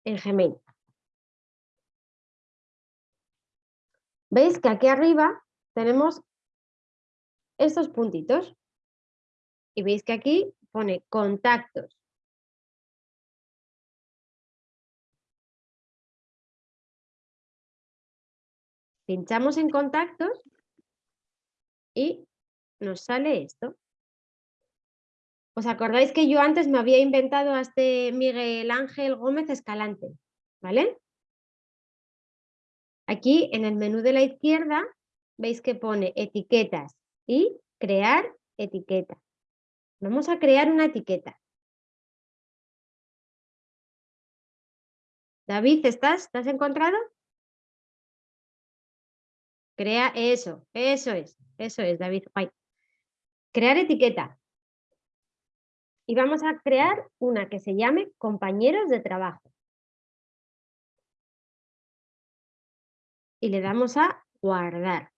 en Gmail. ¿Veis que aquí arriba tenemos estos puntitos? Y veis que aquí pone contactos. Pinchamos en contactos y nos sale esto. ¿Os acordáis que yo antes me había inventado a este Miguel Ángel Gómez Escalante? ¿Vale? Aquí en el menú de la izquierda veis que pone etiquetas y crear etiqueta. Vamos a crear una etiqueta. David, ¿estás? ¿Te has encontrado? Crea eso, eso es, eso es, David. Guay. Crear etiqueta. Y vamos a crear una que se llame compañeros de trabajo. Y le damos a guardar.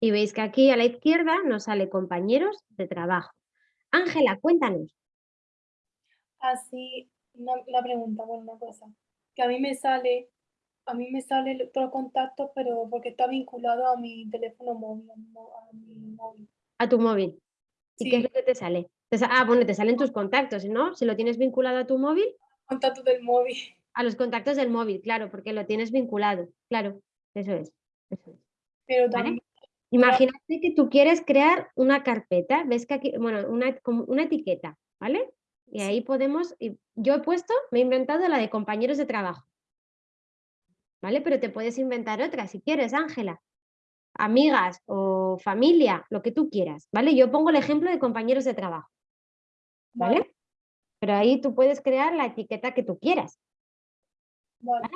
Y veis que aquí a la izquierda nos sale compañeros de trabajo. Ángela, cuéntanos. Así, una, una pregunta, bueno, una cosa. Que a mí me sale, a mí me sale todos los contactos, pero porque está vinculado a mi teléfono móvil, a mi, móvil. A tu móvil. ¿Y qué es Sí. lo que te sale? Ah, bueno, te salen tus contactos, ¿no? Si lo tienes vinculado a tu móvil, Contactos del móvil. a los contactos del móvil, claro, porque lo tienes vinculado. Claro, eso es. eso es. Pero también, Imagínate que tú quieres crear una carpeta, ves que aquí, bueno, una, como una etiqueta, ¿vale? Y ahí podemos, yo he puesto, me he inventado la de compañeros de trabajo. ¿Vale? Pero te puedes inventar otra si quieres, Ángela. Amigas o familia, lo que tú quieras, ¿vale? Yo pongo el ejemplo de compañeros de trabajo, ¿vale? Pero ahí tú puedes crear la etiqueta que tú quieras. vale.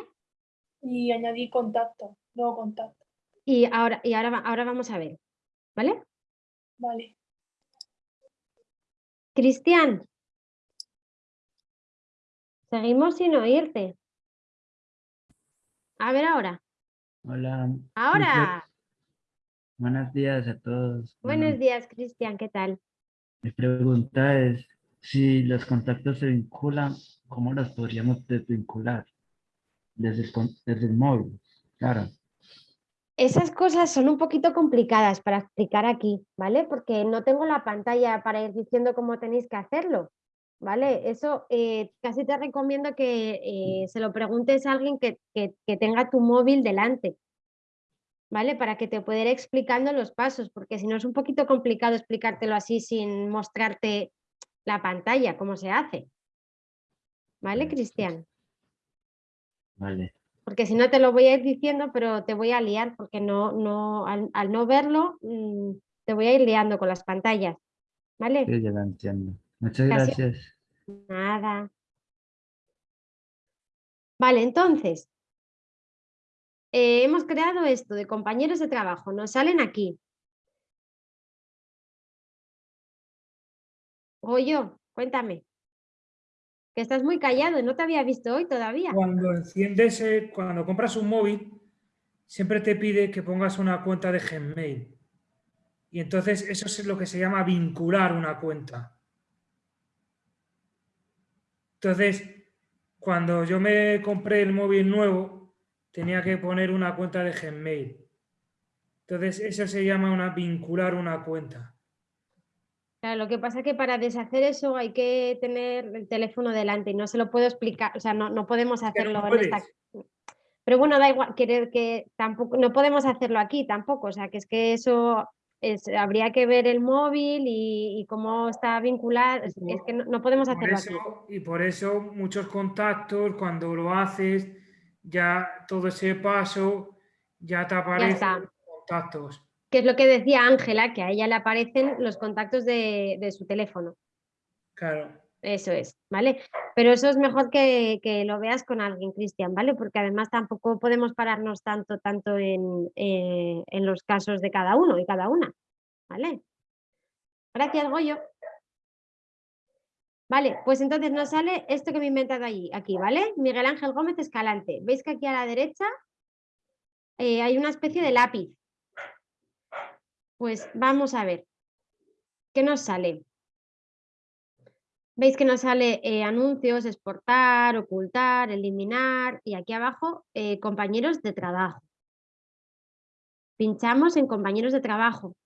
Y añadir contacto, nuevo contacto. Y ahora, y ahora, ahora vamos a ver, ¿vale? Vale. Cristian. Seguimos sin oírte. A ver ahora. Hola. Ahora. Buenos días a todos. Buenos Bueno, días, Cristian, ¿qué tal? Mi pregunta es, si los contactos se vinculan, ¿cómo los podríamos desvincular? Desde el, desde el móvil, claro. Esas cosas son un poquito complicadas para explicar aquí, ¿vale? Porque no tengo la pantalla para ir diciendo cómo tenéis que hacerlo, ¿vale? Eso eh, casi te recomiendo que eh, se lo preguntes a alguien que, que- que tenga tu móvil delante, ¿vale? Para que te pueda ir explicando los pasos, porque si no es un poquito complicado explicártelo así sin mostrarte la pantalla, cómo se hace. ¿Vale, Cristian? Vale. Porque si no te lo voy a ir diciendo, pero te voy a liar, porque no, no, al, al no verlo, mm, te voy a ir liando con las pantallas. ¿Vale? Sí, ya lo entiendo. Muchas Gracias. gracias. Nada. Vale, entonces, eh, hemos creado esto de compañeros de trabajo, nos salen aquí. Goyo, cuéntame. Que estás muy callado, no te había visto hoy todavía. Cuando enciendes, eh, cuando compras un móvil, siempre te pide que pongas una cuenta de Gmail. Y entonces eso es lo que se llama vincular una cuenta. Entonces, cuando yo me compré el móvil nuevo, tenía que poner una cuenta de Gmail. Entonces, eso se llama una, vincular una cuenta. Claro, lo que pasa es que para deshacer eso hay que tener el teléfono delante y no se lo puedo explicar, o sea, no, no podemos hacerlo en esta... Pero bueno, da igual, querer que tampoco, no podemos hacerlo aquí tampoco, o sea, que es que eso es, habría que ver el móvil y, y cómo está vinculado, es, es que no, no podemos hacerlo aquí. eso, y por eso muchos contactos, cuando lo haces, ya todo ese paso ya te aparecen los contactos. Que es lo que decía Ángela, que a ella le aparecen los contactos de, de su teléfono. Claro. Eso es, ¿vale? Pero eso es mejor que, que lo veas con alguien, Cristian, ¿vale? Porque además tampoco podemos pararnos tanto, tanto en, eh, en los casos de cada uno y cada una, ¿vale? Gracias, Goyo. Vale, pues entonces nos sale esto que me he inventado allí, aquí, ¿vale? Miguel Ángel Gómez Escalante. ¿Veis que aquí a la derecha eh, hay una especie de lápiz? Pues vamos a ver. ¿Qué nos sale? Veis que nos sale eh, anuncios, exportar, ocultar, eliminar y aquí abajo eh, compañeros de trabajo. Pinchamos en compañeros de trabajo.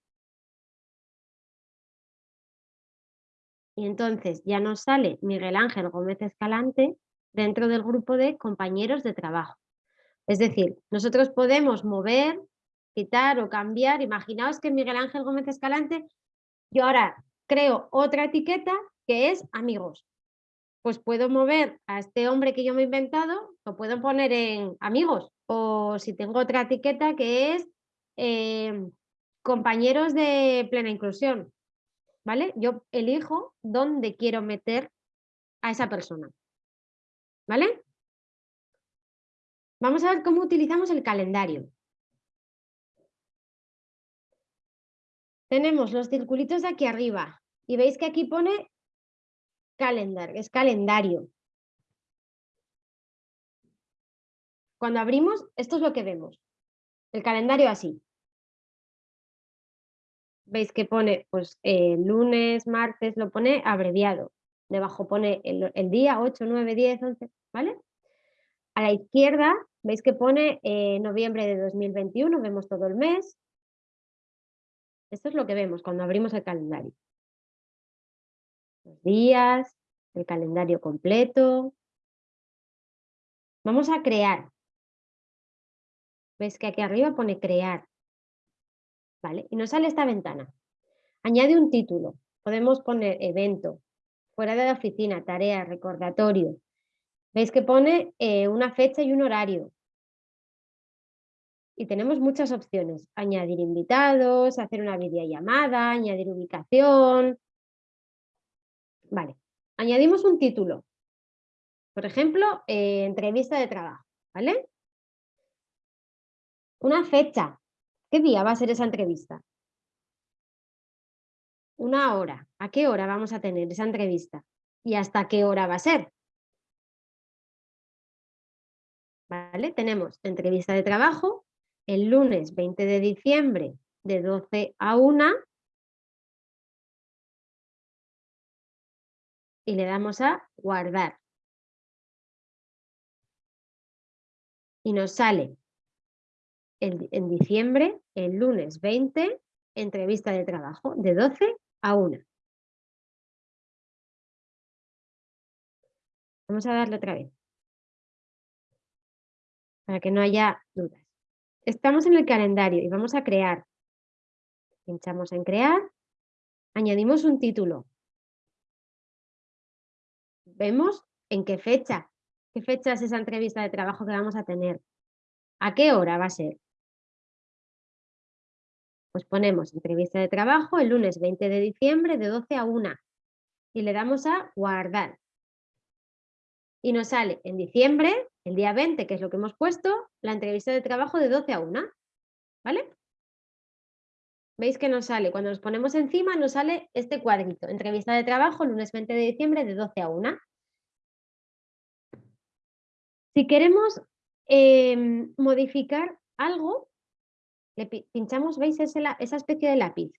Y entonces ya nos sale Miguel Ángel Gómez Escalante dentro del grupo de compañeros de trabajo. Es decir, nosotros podemos mover, quitar o cambiar. Imaginaos que Miguel Ángel Gómez Escalante, yo ahora creo otra etiqueta que es amigos. Pues puedo mover a este hombre que yo me he inventado, lo puedo poner en amigos. O si tengo otra etiqueta que es eh, compañeros de plena inclusión. ¿Vale? Yo elijo dónde quiero meter a esa persona. ¿Vale? Vamos a ver cómo utilizamos el calendario. Tenemos los circulitos de aquí arriba y veis que aquí pone calendar, es calendario. Cuando abrimos, esto es lo que vemos. El calendario así. veis que pone pues eh, lunes, martes, lo pone abreviado. Debajo pone el, día 8, 9, 10, 11, ¿vale? A la izquierda veis que pone eh, noviembre de 2021, vemos todo el mes. Esto es lo que vemos cuando abrimos el calendario. Los días, el calendario completo. Vamos a crear. ¿Ves que aquí arriba pone crear? ¿Vale? Y nos sale esta ventana. Añade un título. Podemos poner evento, fuera de la oficina, tarea, recordatorio. ¿Veis que pone eh, una fecha y un horario? Y tenemos muchas opciones. Añadir invitados, hacer una videollamada, añadir ubicación. Vale. Añadimos un título. Por ejemplo, eh, entrevista de trabajo. ¿Vale? Una fecha. ¿Qué día va a ser esa entrevista? Una hora. ¿A qué hora vamos a tener esa entrevista? ¿Y hasta qué hora va a ser? ¿Vale? Tenemos entrevista de trabajo el lunes 20 de diciembre de 12 a 1 y le damos a guardar. Y nos sale en diciembre, el lunes 20, entrevista de trabajo de 12 a 1. Vamos a darle otra vez para que no haya dudas. Estamos en el calendario y vamos a crear. Pinchamos en crear, añadimos un título. Vemos en qué fecha, qué fecha es esa entrevista de trabajo que vamos a tener. ¿A qué hora va a ser? Pues ponemos entrevista de trabajo el lunes 20 de diciembre de 12 a 1 y le damos a guardar. Y nos sale en diciembre el día 20, que es lo que hemos puesto, la entrevista de trabajo de 12 a 1. ¿Vale? ¿Veis que nos sale? Cuando nos ponemos encima nos sale este cuadrito. Entrevista de trabajo, lunes 20 de diciembre de 12 a 1. Si queremos em, modificar algo, le pinchamos, ¿veis esa especie de lápiz?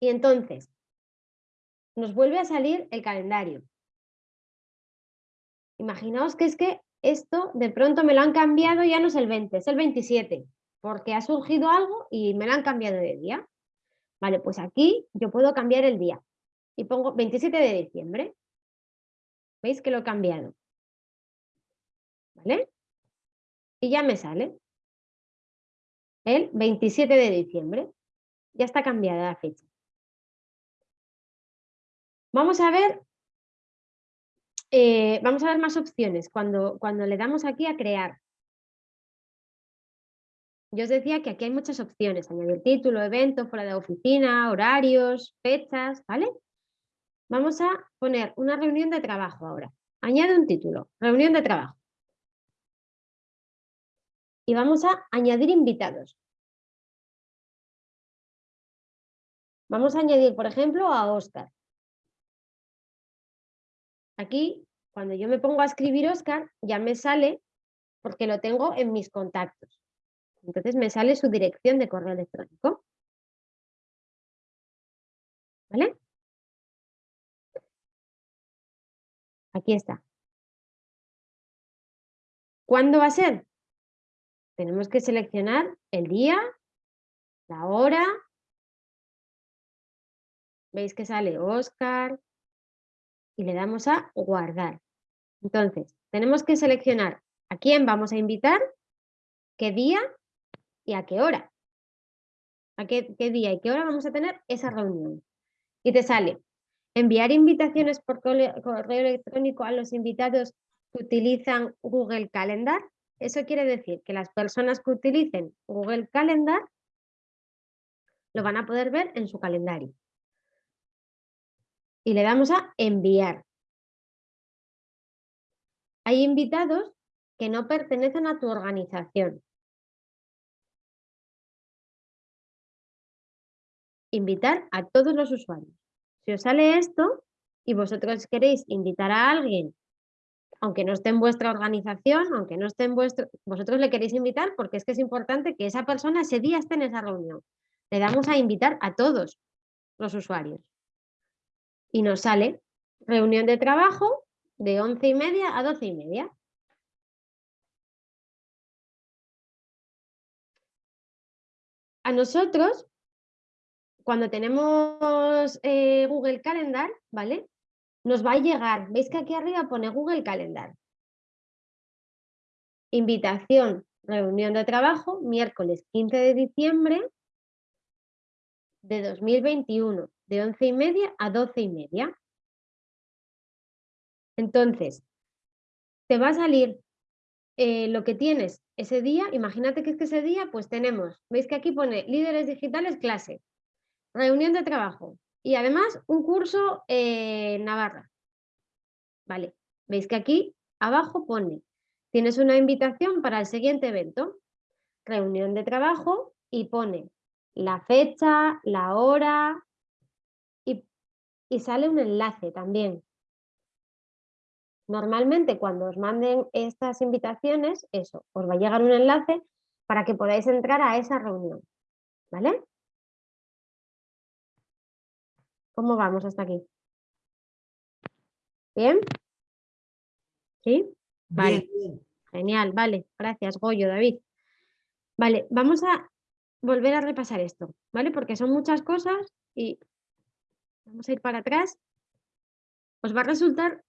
Y entonces nos vuelve a salir el calendario. Imaginaos que es que esto de pronto me lo han cambiado, ya no es el 20, es el 27, porque ha surgido algo y me lo han cambiado de día. Vale, pues aquí yo puedo cambiar el día y pongo 27 de diciembre. ¿Veis que lo he cambiado? ¿Vale? Y ya me sale el 27 de diciembre. Ya está cambiada la fecha. Vamos a ver eh, vamos a ver más opciones cuando, cuando le damos aquí a crear. Yo os decía que aquí hay muchas opciones, añadir título, evento, fuera de oficina, horarios, fechas, ¿vale? Vamos a poner una reunión de trabajo ahora. Añade un título, reunión de trabajo. Y vamos a añadir invitados. Vamos a añadir, por ejemplo, a Oscar. Aquí, cuando yo me pongo a escribir Oscar, ya me sale, porque lo tengo en mis contactos. Entonces me sale su dirección de correo electrónico. ¿Vale? Aquí está. ¿Cuándo va a ser? Tenemos que seleccionar el día, la hora. ¿Veis que sale Oscar, y le damos a guardar. Entonces, tenemos que seleccionar a quién vamos a invitar, qué día y a qué hora. A qué, qué día y qué hora vamos a tener esa reunión. Y te sale enviar invitaciones por correo electrónico a los invitados que utilizan Google Calendar. Eso quiere decir que las personas que utilicen Google Calendar lo van a poder ver en su calendario y le damos a enviar. Hay invitados que no pertenecen a tu organización. Invitar a todos los usuarios. Si os sale esto y vosotros queréis invitar a alguien, aunque no esté en vuestra organización, aunque no esté en vuestro, vosotros le queréis invitar porque es que es importante que esa persona ese día esté en esa reunión. Le damos a invitar a todos los usuarios. Y nos sale reunión de trabajo de once y media a doce y media. A nosotros, cuando tenemos eh, Google Calendar, ¿vale? Nos va a llegar, veis que aquí arriba pone Google Calendar. Invitación, reunión de trabajo, miércoles 15 de diciembre de 2021, de once y media a doce y media. Entonces, te va a salir eh, lo que tienes ese día, imagínate que es que ese día pues tenemos, veis que aquí pone líderes digitales clase, reunión de trabajo y además un curso en Navarra. Vale, veis que aquí abajo pone, tienes una invitación para el siguiente evento, reunión de trabajo y pone la fecha, la hora y sale un enlace también. Normalmente cuando os manden estas invitaciones, eso, os va a llegar un enlace para que podáis entrar a esa reunión. ¿Vale? ¿Cómo vamos hasta aquí? ¿Bien? ¿Sí? Vale. Genial, vale. Gracias, Goyo, David. Vale, vamos a volver a repasar esto, ¿vale? Porque son muchas cosas y vamos a ir para atrás. Os va a resultar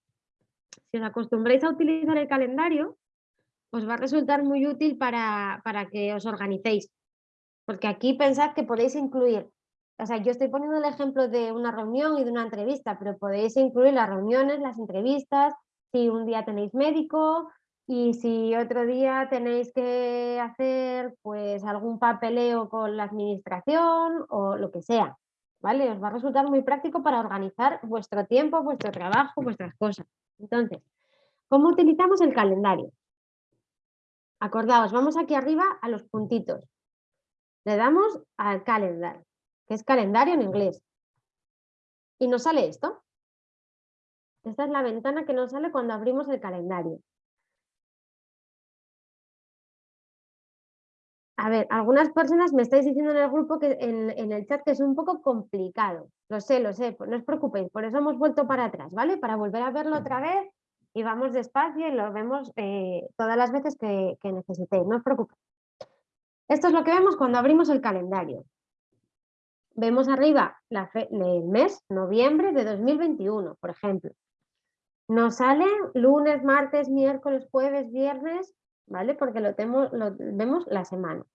si os acostumbráis a utilizar el calendario, os va a resultar muy útil para, para que os organicéis. Porque aquí pensad que podéis incluir, o sea, yo estoy poniendo el ejemplo de una reunión y de una entrevista, pero podéis incluir las reuniones, las entrevistas, si un día tenéis médico y si otro día tenéis que hacer pues algún papeleo con la administración o lo que sea. ¿Vale? Os va a resultar muy práctico para organizar vuestro tiempo, vuestro trabajo, vuestras cosas. Entonces, ¿cómo utilizamos el calendario? Acordaos, vamos aquí arriba a los puntitos. Le damos al calendar, que es calendario en inglés. Y nos sale esto. Esta es la ventana que nos sale cuando abrimos el calendario. A ver, algunas personas me estáis diciendo en el grupo, que en, en, el chat, que es un poco complicado. Lo sé, lo sé, no os preocupéis, por eso hemos vuelto para atrás, ¿vale? Para volver a verlo otra vez y vamos despacio y lo vemos eh, todas las veces que, que necesitéis, no os preocupéis. Esto es lo que vemos cuando abrimos el calendario. Vemos arriba la el mes, noviembre de 2021, por ejemplo. Nos salen lunes, martes, miércoles, jueves, viernes, ¿vale? Porque lo, tenemos, lo vemos la semana.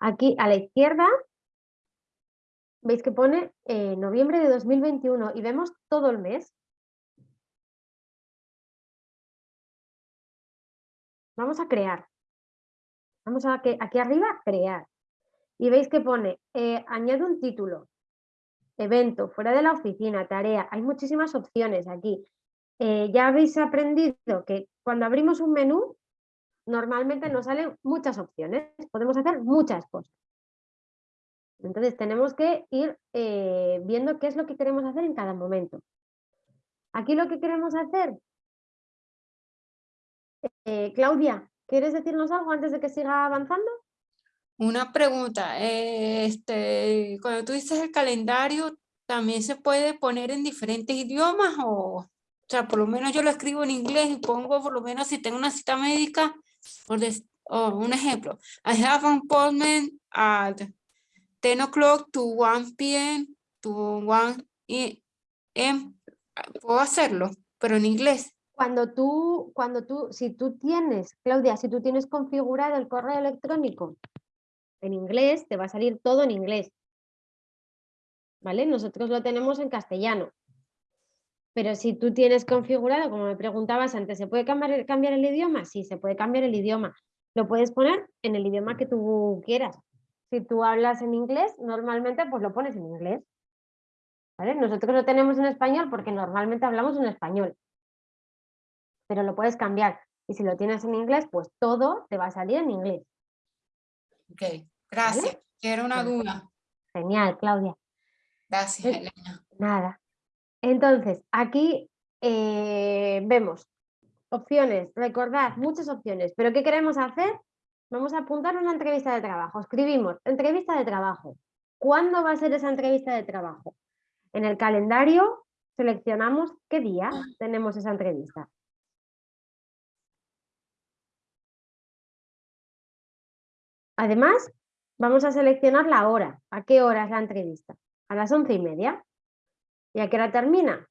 Aquí a la izquierda veis que pone eh, noviembre de 2021 y vemos todo el mes. Vamos a crear. Vamos a que aquí arriba, crear. Y veis que pone, eh, añade un título, evento, fuera de la oficina, tarea. Hay muchísimas opciones aquí. Eh, ya habéis aprendido que cuando abrimos un menú, normalmente nos salen muchas opciones. Podemos hacer muchas cosas. Entonces tenemos que ir eh, viendo qué es lo que queremos hacer en cada momento. Aquí lo que queremos hacer, eh, Claudia, ¿quieres decirnos algo antes de que siga avanzando? Una pregunta, este, cuando tú dices el calendario, ¿también se puede poner en diferentes idiomas o, o sea, por lo menos yo lo escribo en inglés y pongo por lo menos si tengo una cita médica, por un ejemplo, I have an appointment at 10 o'clock to 1 p.m. to 1 m. Puedo hacerlo, pero en inglés. Cuando tú, cuando tú, si tú tienes, Claudia, si tú tienes configurado el correo electrónico en inglés, te va a salir todo en inglés. ¿Vale? Nosotros lo tenemos en castellano. Pero si tú tienes configurado, como me preguntabas antes, ¿se puede cambiar, cambiar el idioma? Sí, se puede cambiar el idioma. Lo puedes poner en el idioma que tú quieras. Si tú hablas en inglés, normalmente pues lo pones en inglés. ¿Vale? Nosotros lo tenemos en español porque normalmente hablamos en español. Pero lo puedes cambiar. Y si lo tienes en inglés, pues todo te va a salir en inglés. Ok, gracias. Quiero una duda. Genial, Claudia. Gracias, Elena. Nada. Entonces, aquí eh, vemos opciones, recordad, muchas opciones, pero ¿qué queremos hacer? Vamos a apuntar una entrevista de trabajo. Escribimos entrevista de trabajo. ¿Cuándo va a ser esa entrevista de trabajo? En el calendario seleccionamos qué día tenemos esa entrevista. Además, vamos a seleccionar la hora. ¿A qué hora es la entrevista? A las once y media. ¿Y a qué hora termina?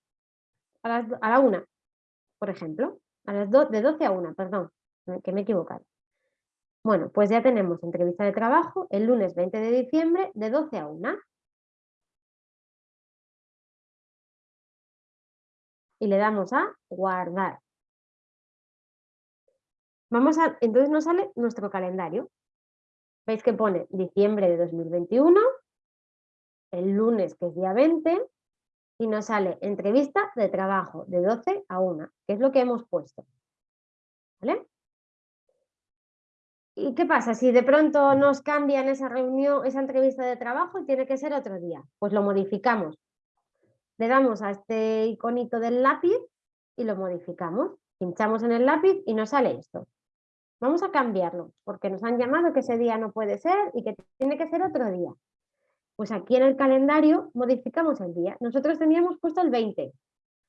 A, la una, por ejemplo. A las de 12 a 1, perdón, que me he equivocado. Bueno, pues ya tenemos entrevista de trabajo el lunes 20 de diciembre de 12 a 1. Y le damos a guardar. Vamos a, entonces nos sale nuestro calendario. Veis que pone diciembre de 2021, el lunes que es día 20 y nos sale entrevista de trabajo de 12 a 1, que es lo que hemos puesto. ¿Vale? ¿Y qué pasa? Si de pronto nos cambian esa reunión, esa entrevista de trabajo y tiene que ser otro día, pues lo modificamos. Le damos a este iconito del lápiz y lo modificamos. Pinchamos en el lápiz y nos sale esto. Vamos a cambiarlo porque nos han llamado que ese día no puede ser y que tiene que ser otro día. Pues aquí en el calendario modificamos el día. Nosotros teníamos puesto el 20,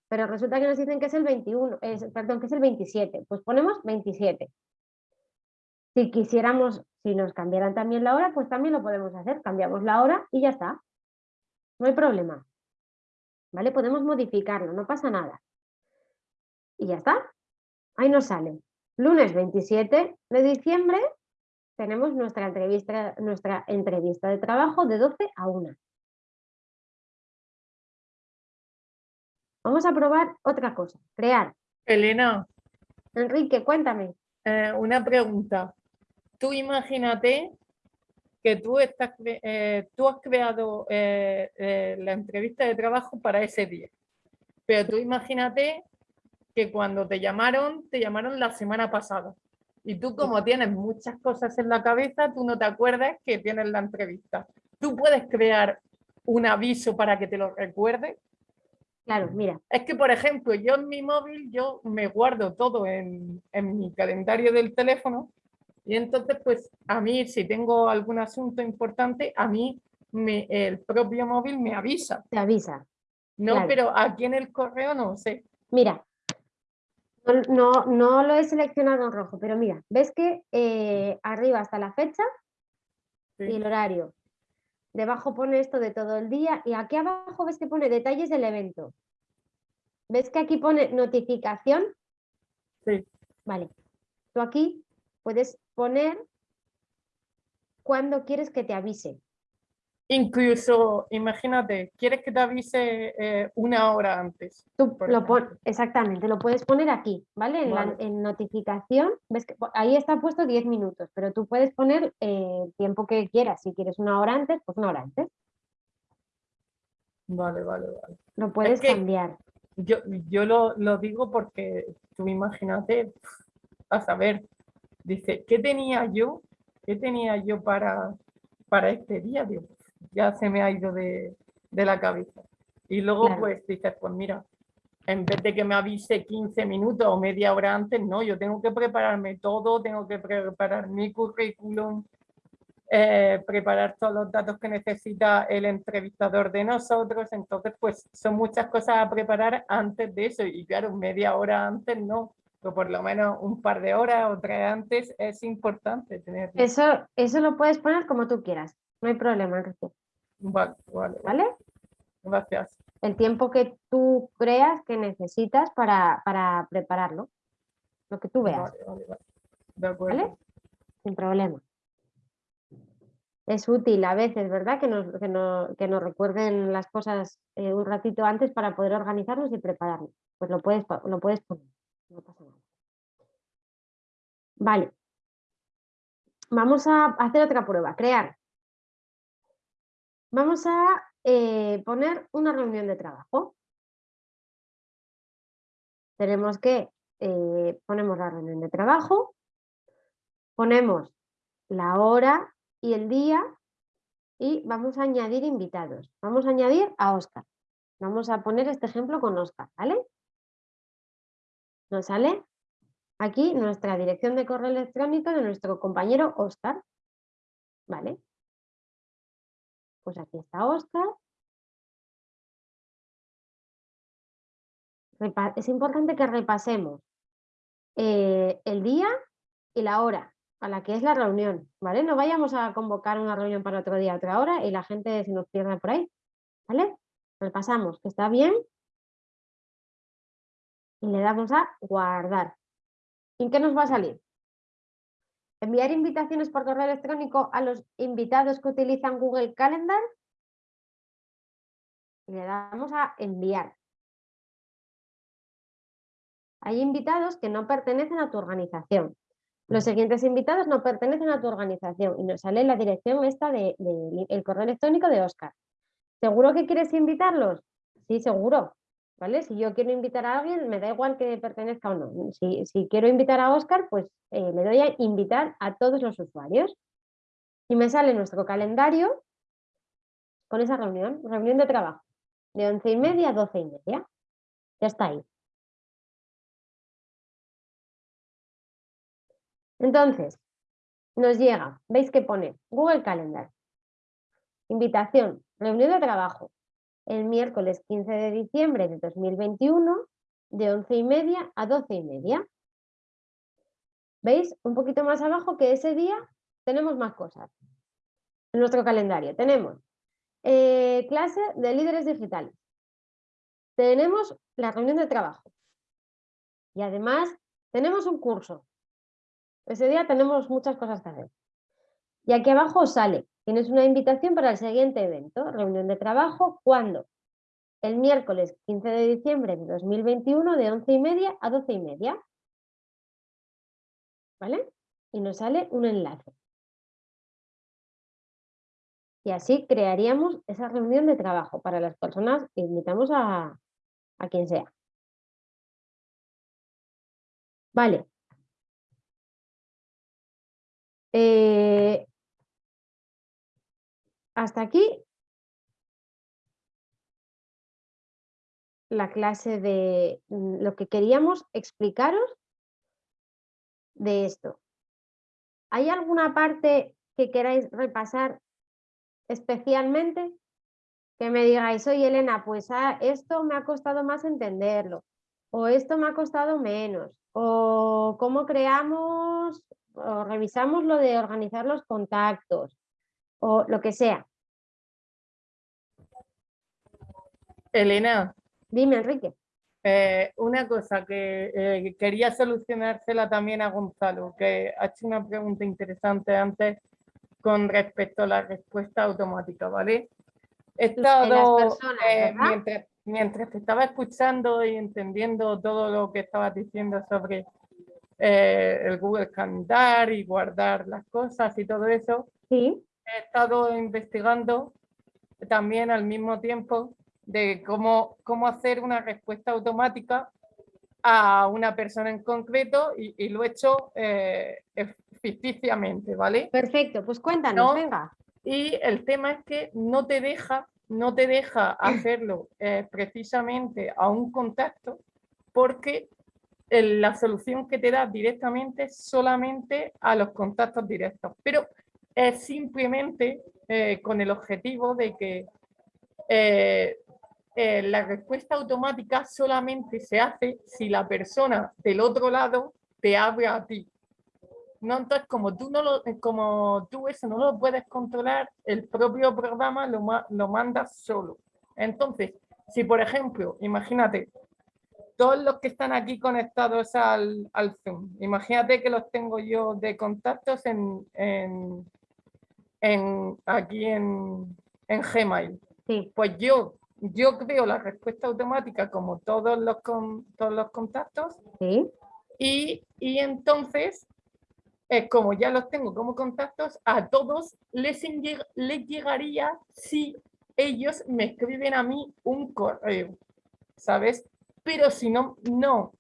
pero resulta que nos dicen que es el 21, perdón, que es el 27. Pues ponemos 27. Si quisiéramos, si nos cambiaran también la hora, pues también lo podemos hacer. Cambiamos la hora y ya está. No hay problema. ¿Vale? Podemos modificarlo, no pasa nada. Y ya está. Ahí nos sale. Lunes 27 de diciembre tenemos nuestra entrevista, nuestra entrevista de trabajo de 12 a 1. Vamos a probar otra cosa, crear. Elena. Enrique, cuéntame. Eh, una pregunta. Tú imagínate que tú, estás, eh, tú has creado eh, la entrevista de trabajo para ese día. Pero tú imagínate que cuando te llamaron, te llamaron la semana pasada. Y tú como tienes muchas cosas en la cabeza, tú no te acuerdas que tienes la entrevista. ¿Tú puedes crear un aviso para que te lo recuerde? Claro, mira. Es que, por ejemplo, yo en mi móvil, yo me guardo todo en, en mi calendario del teléfono y entonces, pues, a mí, si tengo algún asunto importante, a mí me, el propio móvil me avisa. Te avisa. No, pero aquí en el correo no sé. Mira, no, no, lo he seleccionado en rojo, pero mira, ves que eh, arriba está la fecha y el horario. Debajo pone esto de todo el día y aquí abajo ves que pone detalles del evento. ¿Ves que aquí pone notificación? Sí. Vale. Tú aquí puedes poner cuando quieres que te avise. Incluso, imagínate, quieres que te avise eh, una hora antes. Tú lo exactamente, lo puedes poner aquí, ¿vale? En, La, en notificación, ves que ahí está puesto 10 minutos, pero tú puedes poner eh, el tiempo que quieras. Si quieres una hora antes, pues una hora antes. Vale, vale, vale. Lo puedes cambiar. Yo, yo lo, lo digo porque tú imagínate, a saber, dice, ¿qué tenía yo? ¿Qué tenía yo para, para este día? Dios? Ya se me ha ido de, la cabeza. Y luego pues dices, pues mira, en vez de que me avise 15 minutos o media hora antes, no, yo tengo que prepararme todo, tengo que preparar mi currículum, eh, preparar todos los datos que necesita el entrevistador de nosotros, entonces pues son muchas cosas a preparar antes de eso y claro, media hora antes no, pero por lo menos un par de horas o tres antes es importante tener. Eso, eso lo puedes poner como tú quieras, no hay problema, Enrique. Vale, vale. ¿Vale? Gracias. El tiempo que tú creas que necesitas para, para prepararlo. Lo que tú veas. Vale, vale, vale. De acuerdo. ¿Vale? Sin problema. Es útil a veces, ¿verdad? Que nos, que nos, que nos recuerden las cosas eh, un ratito antes para poder organizarnos y prepararnos. Pues lo puedes, lo puedes poner. No pasa nada. Vale. Vamos a hacer otra prueba. Crear. Vamos a eh, poner una reunión de trabajo. Tenemos que, eh, ponemos la reunión de trabajo, ponemos la hora y el día y vamos a añadir invitados. Vamos a añadir a Oscar. Vamos a poner este ejemplo con Oscar, ¿vale? ¿Nos sale? aquí nuestra dirección de correo electrónico de nuestro compañero Oscar. ¿Vale? Pues aquí está Oscar. Es importante que repasemos eh, el día y la hora a la que es la reunión, ¿vale? No vayamos a convocar una reunión para otro día, otra hora y la gente se nos pierda por ahí, ¿vale? Repasamos que está bien y le damos a guardar. ¿Y qué nos va a salir? Enviar invitaciones por correo electrónico a los invitados que utilizan Google Calendar. Le damos a enviar. Hay invitados que no pertenecen a tu organización. Los siguientes invitados no pertenecen a tu organización y nos sale la dirección esta del de, el correo electrónico de Oscar. ¿Seguro que quieres invitarlos? Sí, seguro. ¿Vale? Si yo quiero invitar a alguien, me da igual que pertenezca o no. Si, quiero invitar a Oscar, pues eh, le doy a invitar a todos los usuarios. Y me sale nuestro calendario con esa reunión, reunión de trabajo, de once y media a doce y media. Ya está ahí. Entonces, nos llega, veis que pone Google Calendar, invitación, reunión de trabajo, el miércoles 15 de diciembre de 2021, de 11 y media a 12 y media. ¿Veis? Un poquito más abajo que ese día tenemos más cosas. En nuestro calendario tenemos eh, clase de líderes digitales. Tenemos la reunión de trabajo. Y además tenemos un curso. Ese día tenemos muchas cosas que hacer. Y aquí abajo sale Tienes una invitación para el siguiente evento, reunión de trabajo, ¿cuándo? El miércoles 15 de diciembre de 2021 de 11 y media a 12 y media. ¿Vale? Y nos sale un enlace. Y así crearíamos esa reunión de trabajo para las personas que invitamos a, a quien sea. Vale. Eh, hasta aquí la clase de mm, lo que queríamos explicaros de esto. ¿Hay alguna parte que queráis repasar especialmente? Que me digáis, oye Elena, pues ah, esto me ha costado más entenderlo, o esto me ha costado menos, o cómo creamos o revisamos lo de organizar los contactos, o lo que sea. Elena. Dime, Enrique. Eh, una cosa que eh, quería solucionársela también a Gonzalo, que ha hecho una pregunta interesante antes con respecto a la respuesta automática, ¿vale? He estado, eh, mientras, mientras te estaba escuchando y entendiendo todo lo que estabas diciendo sobre el Google Calendar y guardar las cosas y todo eso, ¿Sí? He estado investigando también al mismo tiempo de cómo, cómo hacer una respuesta automática a una persona en concreto y, lo he hecho eh, ficticiamente, ¿vale? Perfecto, pues cuéntanos, venga. Y el tema es que no te deja, no te deja hacerlo eh, precisamente a un contacto porque la solución que te da directamente es solamente a los contactos directos. Pero es simplemente eh, con el objetivo de que eh, eh, la respuesta automática solamente se hace si la persona del otro lado te habla a ti. No, entonces, como tú, no lo, como tú eso no lo puedes controlar, el propio programa lo, lo manda solo. Entonces, si por ejemplo, imagínate, todos los que están aquí conectados al, Zoom, imagínate que los tengo yo de contactos en en, aquí en, en Gmail. Sí. Pues yo, yo creo la respuesta automática como todos los, con, todos los contactos. Sí. Y, y entonces, eh, como ya los tengo como contactos, a todos les, les llegaría si ellos me escriben a mí un correo, ¿sabes? Pero si no, no,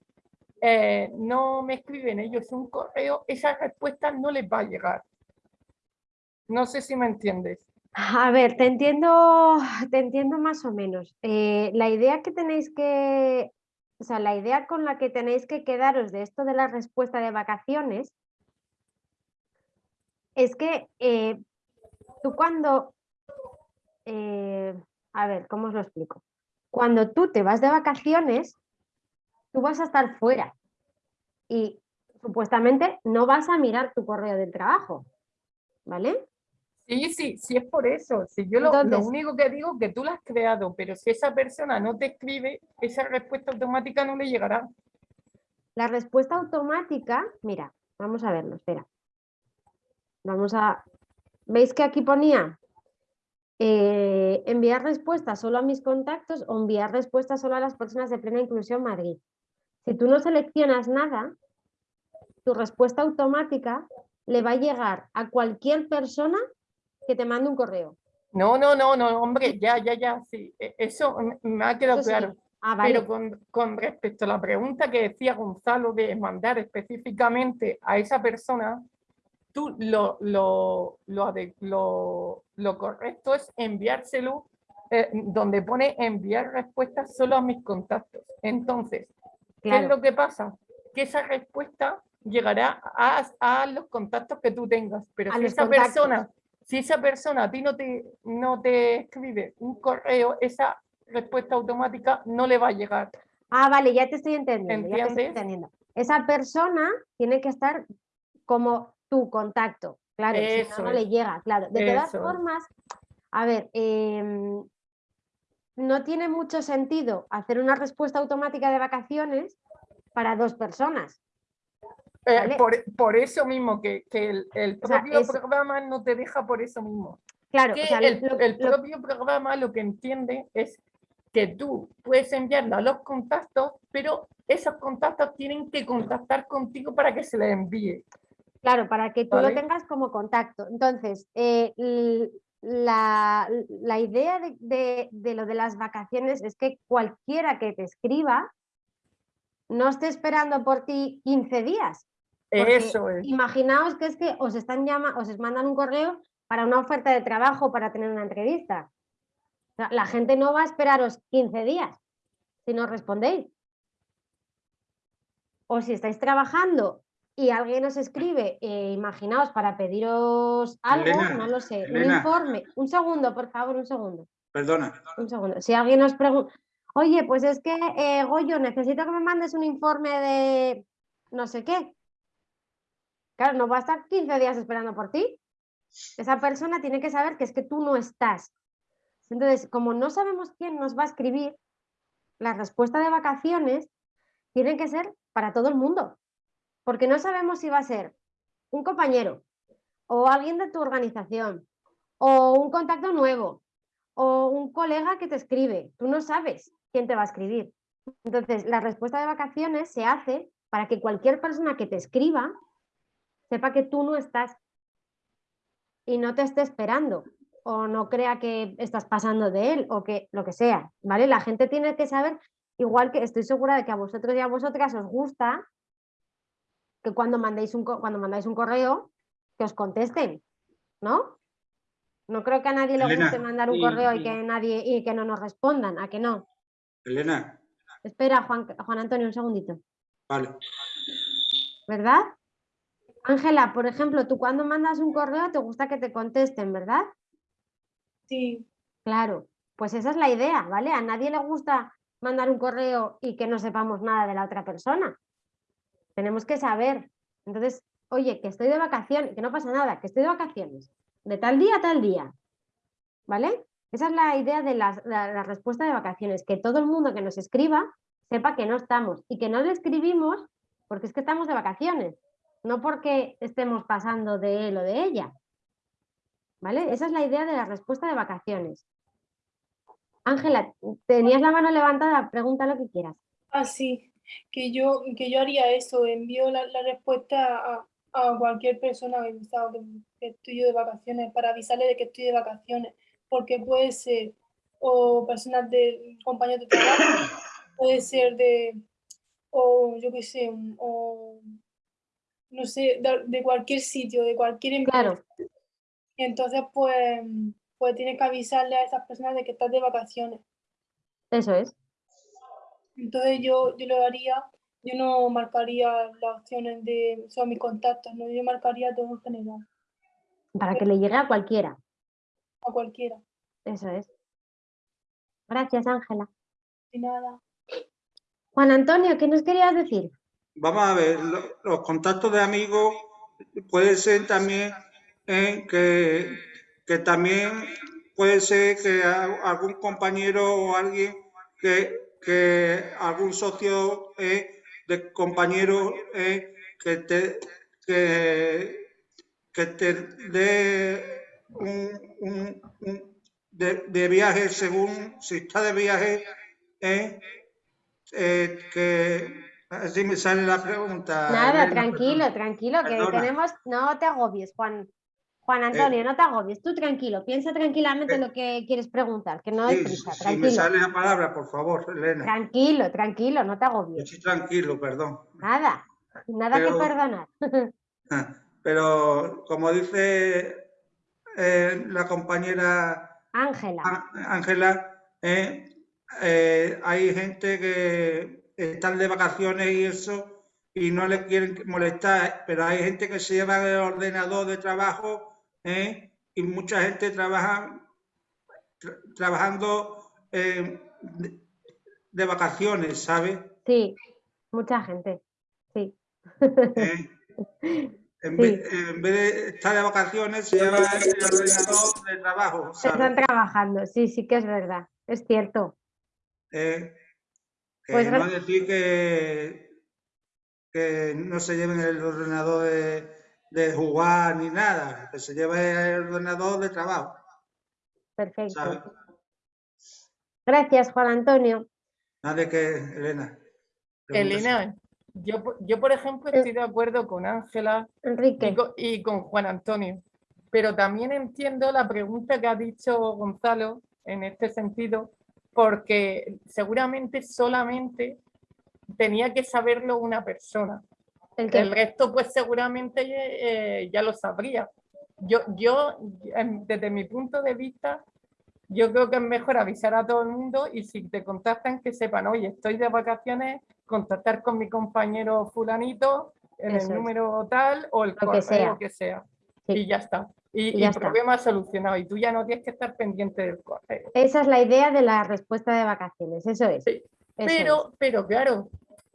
eh, no me escriben ellos un correo, esa respuesta no les va a llegar. No sé si me entiendes. A ver, te entiendo, te entiendo más o menos. Eh, la idea que tenéis que, o sea, la idea con la que tenéis que quedaros de esto de la respuesta de vacaciones es que eh, tú cuando, eh, a ver, ¿cómo os lo explico? Cuando tú te vas de vacaciones, tú vas a estar fuera y supuestamente no vas a mirar tu correo del trabajo, ¿vale? Sí, sí, sí es por eso. Si yo lo, lo único que digo es que tú lo has creado, pero si esa persona no te escribe, esa respuesta automática no le llegará. La respuesta automática, mira, vamos a verlo, espera. Vamos a... ¿Veis que aquí ponía eh, enviar respuestas solo a mis contactos o enviar respuestas solo a las personas de plena inclusión Madrid? Si tú no seleccionas nada, tu respuesta automática le va a llegar a cualquier persona que te mande un correo. No, no, no, no, hombre, ya, ya, ya, sí. e- Eso me- ha quedado Eso sí. claro. Ah, vale. Pero con, con respecto a la pregunta que decía Gonzalo de mandar específicamente a esa persona, tú lo, lo, lo, lo, lo correcto es enviárselo eh, donde pone enviar respuestas solo a mis contactos. Entonces, ¿qué es Claro. lo que pasa? Que esa respuesta llegará a, a los contactos que tú tengas, pero A si esa contactos. persona, si esa persona a ti no te, no te escribe un correo, esa respuesta automática no le va a llegar. Ah, vale, ya te estoy entendiendo. ya te estoy entendiendo. Esa persona tiene que estar como tu contacto, claro, si no, no le llega, claro. De todas Eso formas, a ver, em, no tiene mucho sentido hacer una respuesta automática de vacaciones para dos personas. Eh, ¿Vale? por, por eso mismo, que, que el, el O sea, propio es- programa no te deja por eso mismo. Claro, Que o sea, el, lo- el lo- propio programa lo que entiende es que tú puedes enviarlo a los contactos, pero esos contactos tienen que contactar contigo para que se les envíe. Claro, para que tú ¿Vale? lo tengas como contacto. Entonces, eh, la, la idea de, de- de lo de las vacaciones es que cualquiera que te escriba no esté esperando por ti 15 días. Porque Eso es. Imaginaos que es que os están llama, os mandan un correo para una oferta de trabajo para tener una entrevista. O sea, la gente no va a esperaros 15 días si no respondéis. O si estáis trabajando y alguien os escribe, eh, imaginaos, para pediros algo, Elena, no lo sé, un informe. Un segundo, por favor, un segundo. Perdona. Un segundo. Si alguien os pregunta, oye, pues es que, eh, Goyo, necesito que me mandes un informe de no sé qué. Claro, no va a estar 15 días esperando por ti. Esa persona tiene que saber que es que tú no estás. Entonces, como no sabemos quién nos va a escribir, la respuesta de vacaciones tiene que ser para todo el mundo. Porque no sabemos si va a ser un compañero o alguien de tu organización o un contacto nuevo o un colega que te escribe. Tú no sabes quién te va a escribir. Entonces, la respuesta de vacaciones se hace para que cualquier persona que te escriba sepa que tú no estás y no te esté esperando o no crea que estás pasando de él o que lo que sea, ¿vale? La gente tiene que saber, igual que estoy segura de que a vosotros y a vosotras os gusta que cuando mandéis un, co- cuando mandáis un correo, que os contesten, ¿no? No creo que a nadie le Elena, guste mandar un y- correo y y- que nadie y que no nos respondan, ¿a que no? Elena, Espera, Juan, Juan Antonio, un segundito. vale. ¿Verdad? Ángela, por ejemplo, tú cuando mandas un correo te gusta que te contesten, ¿verdad? Sí. Claro, pues esa es la idea, ¿vale? A nadie le gusta mandar un correo y que no sepamos nada de la otra persona. Tenemos que saber. Entonces, oye, que estoy de vacaciones, que no pasa nada, que estoy de vacaciones, de tal día a tal día, ¿vale? Esa es la idea de las- la, la respuesta de vacaciones, que todo el mundo que nos escriba sepa que no estamos y que no le escribimos porque es que estamos de vacaciones, no porque estemos pasando de él o de ella. ¿Vale? Esa es la idea de la respuesta de vacaciones. Ángela, tenías la mano levantada, pregunta lo que quieras. Ah, sí, que yo, que yo haría eso, envío la, respuesta a, cualquier persona que, sabe que, que estoy yo de vacaciones para avisarle de que estoy de vacaciones, porque puede ser o personas de compañeros de trabajo, puede ser de, o yo qué sé, o no sé, de, de cualquier sitio, de cualquier empresa. Claro. Y entonces, pues, pues tienes que avisarle a esas personas de que estás de vacaciones. Eso es. Entonces yo, yo lo haría, yo no marcaría las opciones de son mis contactos, no, yo marcaría todo en general, Para que le llegue a cualquiera. a cualquiera. Eso es. Gracias, Ángela. Y nada. Juan Antonio, ¿qué nos querías decir? Vamos a ver, lo- los contactos de amigos puede ser también eh, que, que también puede ser que algún compañero o alguien que, que algún socio eh, de compañero eh, que te que, que te dé un, un- un- de, de viaje según si está de viaje eh, eh, que así me sale la pregunta. Nada, Elena, tranquilo, tranquilo, que Perdona. tenemos, no te agobies, Juan. Juan Antonio, no te agobies, tú tranquilo, piensa tranquilamente lo que quieres preguntar, que no hay Sí, prisa, si me sale la palabra, por favor, Elena. Tranquilo, tranquilo, no te agobies. Estoy tranquilo, perdón. Nada, nada Pero- que perdonar. Pero como dice eh, la compañera Ángela, Ángela, eh, eh, hay gente que están de vacaciones y eso y no le quieren molestar, pero hay gente que se lleva el ordenador de trabajo eh, y mucha gente trabaja tra- trabajando eh, de, de vacaciones, ¿sabes? sí, mucha gente, sí. En, vez, en vez de estar de vacaciones, se lleva el ordenador de trabajo, ¿sabes? Están trabajando, sí, sí que es verdad, es cierto. Que Pues no gra- decir que, que no se lleven el ordenador de, de jugar ni nada, que se lleve el ordenador de trabajo. Perfecto. ¿sabes? Gracias, Juan Antonio. Nada de que, Elena. Elena, yo, por- yo por ejemplo estoy de acuerdo con Ángela Enrique. y con, y con Juan Antonio, pero también entiendo la pregunta que ha dicho Gonzalo en este sentido, porque seguramente solamente tenía que saberlo una persona. ¿El resto, pues seguramente eh, ya lo sabría. Yo, yo, desde mi punto de vista, yo creo que es mejor avisar a todo el mundo y si te contactan que sepan, oye, estoy de vacaciones, contactar con mi compañero fulanito en Eso el es. número tal o el Lo que correo sea. que sea. Sí. Y ya está. Y, Y y el está. problema solucionado. Y tú ya no tienes que estar pendiente del correo. Esa es la idea de la respuesta de vacaciones, eso es. Eso Pero, pero claro,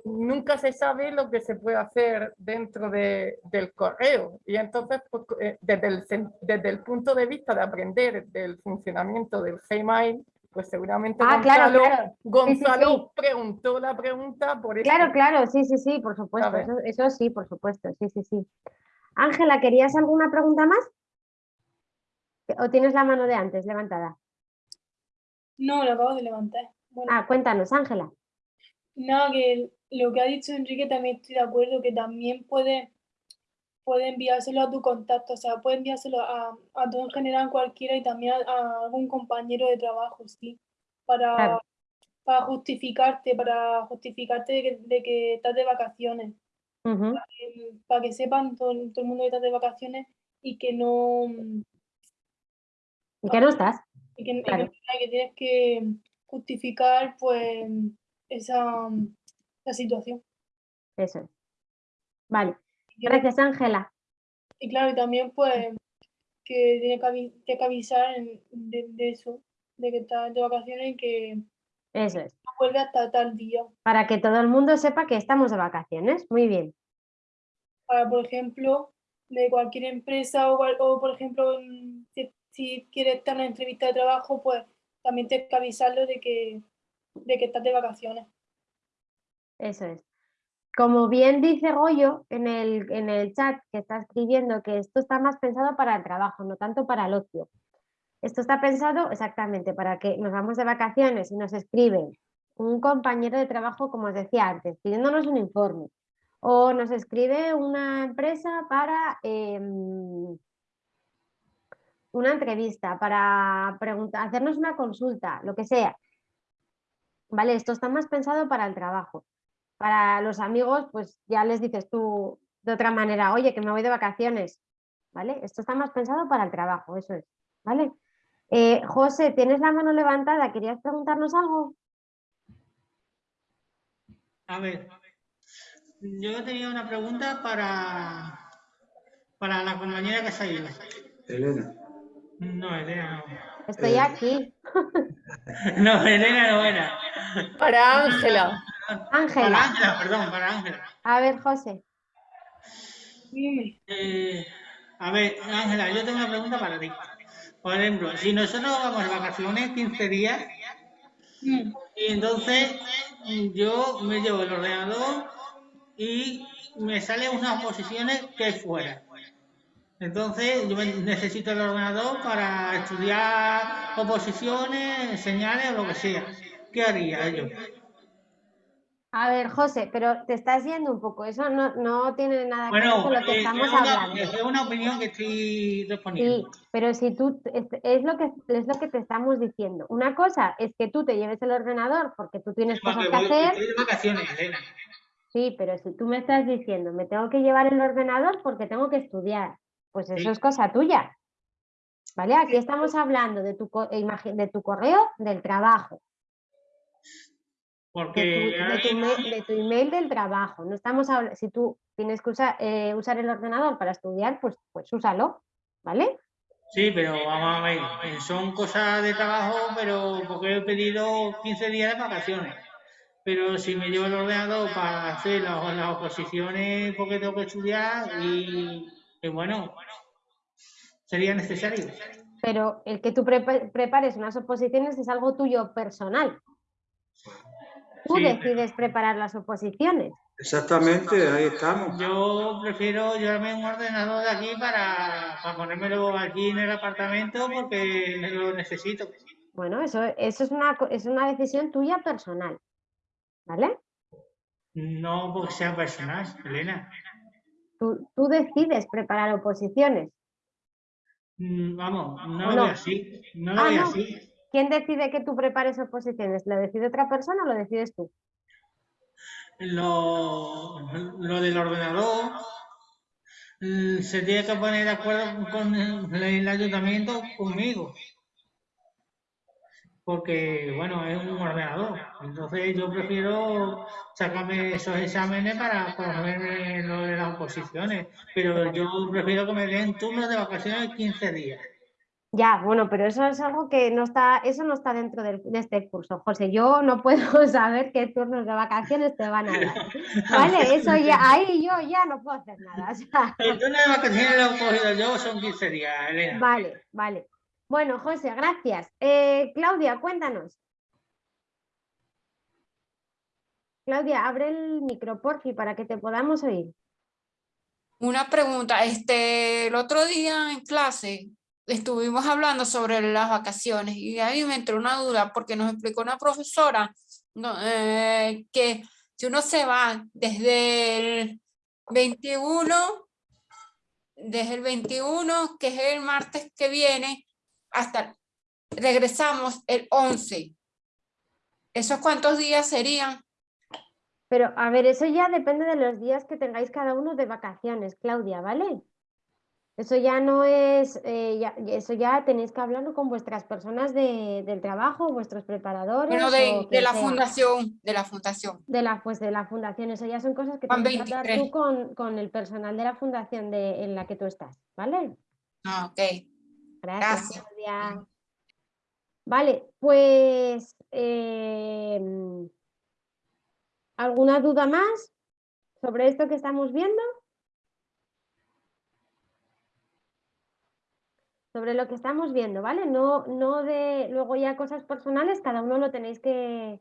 nunca se sabe lo que se puede hacer dentro de- del correo. Y entonces, pues, eh, desde, el, desde el punto de vista de aprender del funcionamiento del Gmail, pues seguramente Ah, Gonzalo, claro, claro. Sí, sí, Gonzalo sí. preguntó la pregunta por es. eso. Claro, claro, sí, sí, sí, por supuesto. Eso, eso sí, por supuesto, sí, sí, sí. Ángela, ¿querías alguna pregunta más? ¿O tienes la mano de antes levantada? No, lo acabo de levantar. Bueno, Ah, cuéntanos, Ángela. nada, que lo que ha dicho Enrique también estoy de acuerdo, que también puede, puede enviárselo a tu contacto, o sea, puede enviárselo a, a todo en general cualquiera y también a, a algún compañero de trabajo, sí, para, Claro. para justificarte, para justificarte de que, de que estás de vacaciones, Para que sepan todo, todo el mundo que estás de vacaciones y que no, ¿Y qué no estás? y que, que Claro. y que tienes que justificar pues esa, esa situación. Eso es. Vale. Que- Gracias, Ángela. Y claro, y también pues que tiene que, que avisar de eso, de que estás de vacaciones y que Eso es. no vuelve hasta tal día. Para que todo el mundo sepa que estamos de vacaciones. Muy bien. Para, por ejemplo, de cualquier empresa o, por ejemplo, en- si, si quieres estar en una entrevista de trabajo, pues también tienes que avisarlo de que, de que estás de vacaciones. Eso es. Como bien dice Goyo en el, en el chat que está escribiendo, que esto está más pensado para el trabajo, no tanto para el ocio. Esto está pensado exactamente para que nos vamos de vacaciones y nos escribe un compañero de trabajo, como os decía antes, pidiéndonos un informe. O nos escribe una empresa para em, una entrevista, para hacernos una consulta, lo que sea. Vale, esto está más pensado para el trabajo. Para los amigos, pues ya les dices tú de otra manera, oye, que me voy de vacaciones. ¿Vale? Esto está más pensado para el trabajo, eso es. ¿Vale? Eh, José, tienes la mano levantada, ¿querías preguntarnos algo? A ver, yo tenía una pregunta para, para la compañera que se ha ido. Elena. No, Elena no. Estoy Eh. aquí. No, Elena no era. Para Ángela. Para Ángela. Ángela, perdón, para Ángela. A ver, José. Eh, a ver, Ángela, yo tengo una pregunta para ti. Por ejemplo, si nosotros vamos de vacaciones 15 días, y entonces mm, yo me llevo el ordenador y me salen unas posiciones que fuera. Entonces yo necesito el ordenador para estudiar oposiciones, señales o lo que sea. ¿Qué haría yo? A ver, José, pero te estás yendo un poco. Eso no, no tiene nada que ver con lo que eh, estamos es, una, hablando. es una opinión que estoy Sí, respondiendo. pero si tú, es, es lo que, es lo que te estamos diciendo. Una cosa es que tú te lleves el ordenador porque tú tienes cosas que voy- hacer. estoy de vacaciones, Elena. Sí, pero si tú me estás diciendo, me tengo que llevar el ordenador porque tengo que estudiar, pues eso Sí. es cosa tuya. ¿Vale? Aquí estamos hablando de tu, de tu correo del trabajo, de tu, ahora de tu mismo- mail, de tu email del trabajo. No estamos habla- si tú tienes que usar, eh, usar el ordenador para estudiar, pues, pues úsalo, ¿vale? Sí, pero vamos a ver, eh, son cosas de trabajo, pero porque he pedido 15 días de vacaciones. Pero si me llevo el ordenador para hacer las, las oposiciones porque tengo que estudiar y, y bueno, sería necesario. Pero el que tú prepa- prepares unas oposiciones es algo tuyo personal. Tú Sí, decides preparar las oposiciones. Exactamente, ahí estamos. Yo prefiero llevarme un ordenador de aquí para, para ponérmelo aquí en el apartamento porque lo necesito. Bueno, eso, eso es, una, es una decisión tuya personal. ¿Vale? No porque sea personal, Elena. Tú, tú decides preparar oposiciones. Mm, Vamos, no ¿O lo no? veo así. No lo Ah, no. así. ¿Quién decide que tú prepares oposiciones? ¿Lo decide otra persona o lo decides tú? lo, lo del ordenador mm, se tiene que poner de acuerdo con el, el ayuntamiento conmigo. Porque, bueno, es un ordenador. Entonces yo prefiero sacarme esos exámenes para ponerme lo de las oposiciones. Pero yo prefiero que me den turnos de vacaciones de 15 días. Ya, bueno, pero eso es algo que no está, eso no está dentro de este curso, José. Yo no puedo saber qué turnos de vacaciones te van a dar. ¿Vale? Eso ya, ahí yo ya no puedo hacer nada. o sea, El turno de vacaciones lo he cogido yo, son 15 días, Elena. Vale, vale. Bueno, José, gracias. Eh, Claudia, cuéntanos. Claudia, abre el micro, porfi, para que te podamos oír. Una pregunta, este, el otro día en clase estuvimos hablando sobre las vacaciones y a mí me entró una duda porque nos explicó una profesora eh, que si uno se va desde el 21, desde el 21, que es el martes que viene, hasta regresamos el 11. ¿Esos cuántos días serían? Pero, a ver, eso ya depende de los días que tengáis cada uno de vacaciones, Claudia, ¿vale? Eso ya no es, eh, ya- eso ya tenéis que hablarlo con vuestras personas de- del trabajo, vuestros preparadores. Bueno, de, la sea. fundación, de la fundación. De la, pues de la fundación, eso ya son cosas que tienes que hablar 23. tú con, con el personal de la fundación de, en la que tú estás, ¿vale? Ah, ok. Gracias, Gracias. Vale, pues em, ¿alguna duda más sobre esto que estamos viendo? Sobre lo que estamos viendo, ¿vale? No, no de luego ya cosas personales, cada uno lo tenéis que,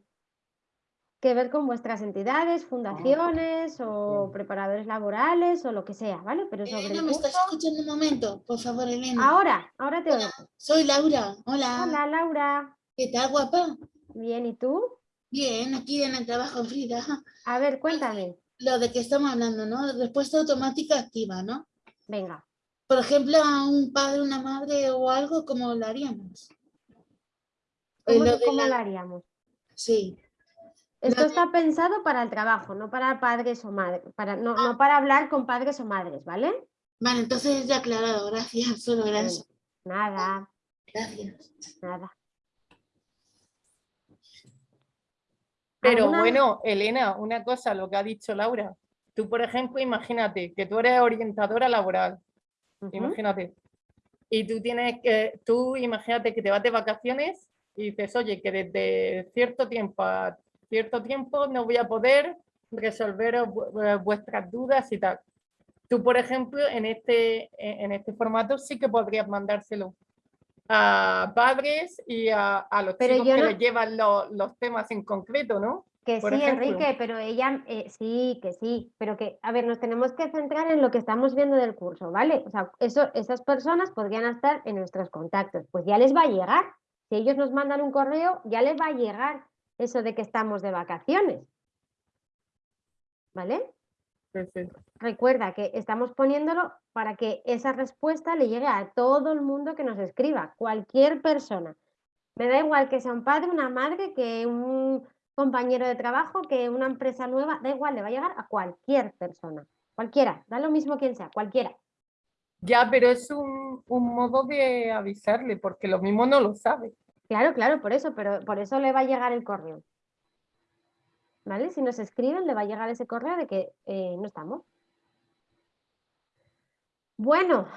que ver con vuestras entidades, fundaciones o preparadores laborales o lo que sea, ¿vale? Pero sobre Elena, el ¿me estás escuchando un momento? Por favor, Elena. Ahora, ahora te oigo. Soy Laura. Hola. Hola, Laura. ¿Qué tal, guapa? Bien, ¿y tú? Bien, aquí en el trabajo, Frida. A ver, cuéntame. Lo de que estamos hablando, ¿no? Respuesta automática activa, ¿no? Venga. Por ejemplo, a un padre, una madre o algo, ¿cómo lo haríamos? Eh, ¿Cómo, lo la- lo haríamos? Sí. Esto está pensado para el trabajo, no para padres o madres, para, no, no para hablar con padres o madres, ¿vale? Vale, entonces ya aclarado, gracias, solo eso. Nada, Gracias. nada. Pero ¿Alguna? bueno, Elena, una cosa, lo que ha dicho Laura. Tú, por ejemplo, imagínate que tú eres orientadora laboral. Imagínate. Y tú tienes que, tú imagínate que te vas de vacaciones y dices, oye, que desde cierto tiempo a cierto tiempo no voy a poder resolver vu- vuestras dudas y tal. Tú, por ejemplo, en este, en este formato sí que podrías mandárselo a padres y a, a los Pero chicos que no- les llevan lo- los temas en concreto, ¿no? Que Por sí, ejemplo. Enrique, pero ella, eh, sí, que sí, pero que, a ver, nos tenemos que centrar en lo que estamos viendo del curso, ¿vale? O sea, eso, esas personas podrían estar en nuestros contactos, pues ya les va a llegar. Si ellos nos mandan un correo, ya les va a llegar eso de que estamos de vacaciones. ¿Vale? Recuerda que estamos poniéndolo para que esa respuesta le llegue a todo el mundo que nos escriba, cualquier persona. Me da igual que sea un padre, una madre, que un compañero de trabajo, que una empresa nueva, da igual, le va a llegar a cualquier persona, cualquiera, da lo mismo quien sea, cualquiera. Ya, pero es un, un modo de avisarle, porque lo mismo no lo sabe. Claro, claro, por eso, pero por eso le va a llegar el correo. ¿Vale? Si nos escriben, le va a llegar ese correo de que eh, no estamos. Bueno,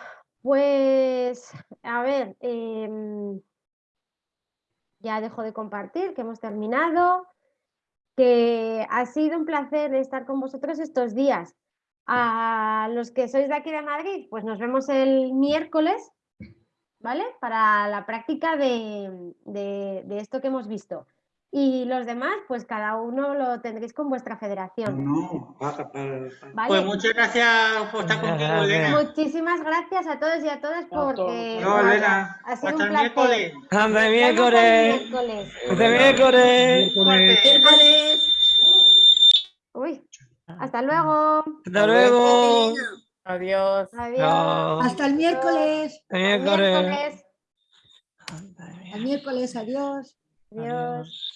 pues a ver, em, ya dejo de compartir, que hemos terminado, que ha sido un placer estar con vosotros estos días. A los que sois de aquí de Madrid, pues nos vemos el miércoles, ¿vale? Para la práctica de, de- de esto que hemos visto. Y los demás, pues cada uno lo tendréis con vuestra federación. No, para... ¿vale? Pues muchas gracias por estar conmigo, Elena. Muchísimas gracias a todos y a todas porque No, vaya, Elena. ha sido Hasta un el placer. miércoles. Hasta el el miércoles. miércoles. Hasta el miércoles. Uy, hasta luego. Hasta luego. Adiós. Adiós. Hasta el miércoles. Hasta el miércoles. Miércoles. Al miércoles, adiós. Adiós.